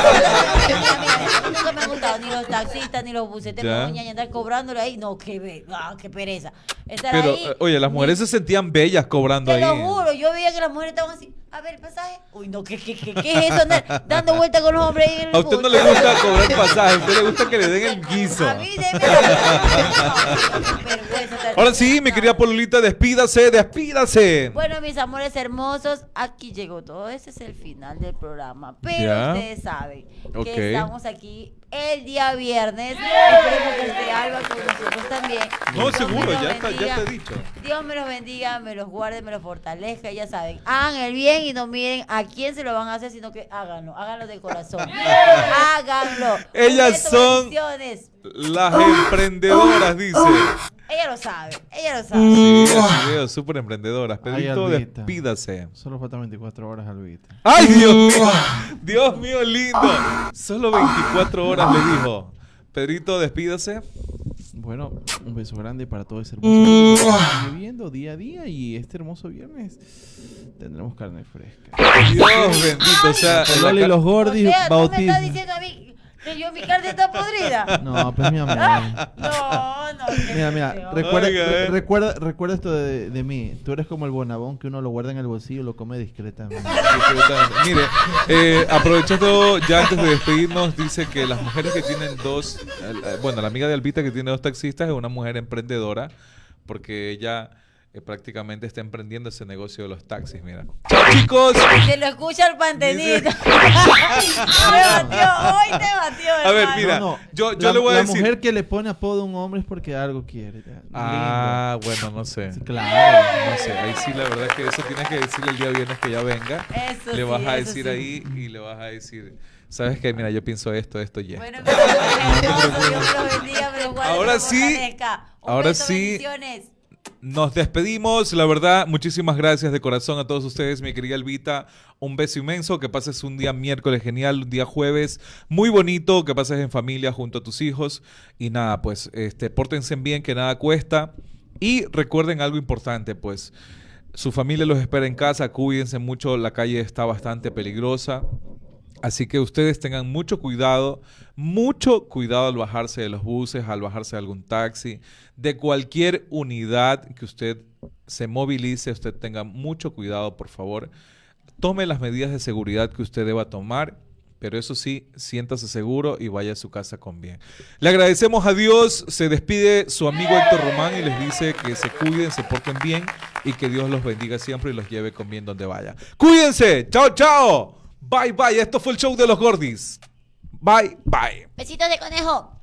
A: nunca me han gustado ni los taxistas ni los doña, y andar cobrándole ahí. No, qué, ah, qué pereza. Estar
B: Pero,
A: ahí.
B: eh, oye, las mujeres se sentían bellas cobrando
A: Te
B: ahí.
A: lo juro, yo veía que las mujeres estaban así. A ver, el pasaje. Uy, no, ¿qué, qué, qué, qué es eso? Andar dando vueltas con los hombres ahí en el
B: A usted no le gusta cobrar pasaje, a usted le gusta que le den el guiso.
A: A mí, deme la- Qué vergüenza estar-
B: Ahora sí, mi querida Polulita, despídase, despídase.
A: Bueno, mis amores hermosos, aquí llegó todo. Ese es el final del programa. Pero
B: Ya.
A: ustedes saben que estamos aquí el día viernes. Esperemos que esté Alba con nosotros también.
B: No,
A: Dios
B: seguro, ya está, ya te he dicho.
A: Dios me los bendiga, me los guarde, me los fortalezca. Ya saben, hagan el bien y no miren a quién se lo van a hacer, sino que háganlo, háganlo de corazón. háganlo.
B: Ellas son-. Las emprendedoras, dice.
A: Ella lo sabe, ella lo sabe.
B: Sí, así veo, súper emprendedoras.
C: Ay,
B: Pedrito,
C: Albita.
B: despídase.
C: Solo faltan 24 horas, Albita.
B: ¡Ay, Dios mío! Dios mío, lindo. Solo 24 horas le dijo. Pedrito, despídase.
C: Bueno, un beso grande para todo ese hermoso público que está viviendo día a día y este hermoso viernes tendremos carne fresca.
B: Dios bendito. O sea,
C: los
A: O
C: gordis
A: sea,
C: bautismo.
A: diciendo a mí que yo mi carne está podrida.
C: No, pues mi amor.
A: No, no. qué
C: Mira, mira, recuerda,
B: Oiga,
C: re-
B: eh.
C: recuerda, recuerda esto de, de mí. Tú eres como el bonabón que uno lo guarda en el bolsillo y lo come discretamente.
B: Absolutamente. Mire, eh, aprovechando ya antes de despedirnos, dice que las mujeres que tienen dos, eh, bueno, la amiga de Albita que tiene dos taxistas es una mujer emprendedora porque ella eh, prácticamente está emprendiendo ese negocio de los taxis, mira. Chicos.
A: Se lo escucha el pantenito. te batió, hoy te batió.
B: A ver, mira,
C: No, no.
B: yo- yo
C: la,
B: le voy a
C: la
B: decir-
C: mujer que le pone apodo a un hombre es porque algo quiere.
B: Ah, bueno, no sé.
C: Lindo. Sí, claro.
B: No sé, ahí sí la verdad es que eso tienes que decirle el día viernes que ya venga.
A: Eso
B: le vas
A: sí,
B: a
A: eso
B: decir
A: sí.
B: ahí y le vas a decir, ¿sabes qué? Mira, yo pienso esto, esto y esto.
A: Bueno, hermosos, Dios los bendiga, guarde,
B: Ahora sí, ahora sí. Nos despedimos. La verdad, muchísimas gracias de corazón a todos ustedes, mi querida Elvita. Un beso inmenso. Que pases un día miércoles genial, un día jueves muy bonito. Que pases en familia junto a tus hijos. Y nada, pues, este, pórtense bien, que nada cuesta. Y recuerden algo importante, pues. Su familia los espera en casa, cuídense mucho, la calle está bastante peligrosa. Así que ustedes tengan mucho cuidado, mucho cuidado al bajarse de los buses, al bajarse de algún taxi, de cualquier unidad que usted se movilice, usted tenga mucho cuidado, por favor. Tome las medidas de seguridad que usted deba tomar, pero eso sí, siéntase seguro y vaya a su casa con bien. Le agradecemos a Dios, se despide su amigo Héctor Román y les dice que se cuiden, se porten bien y que Dios los bendiga siempre y los lleve con bien donde vaya. Cuídense, chao, chao. Bye, bye. Esto fue el show de los Gordis. Bye, bye.
A: Besitos de conejo.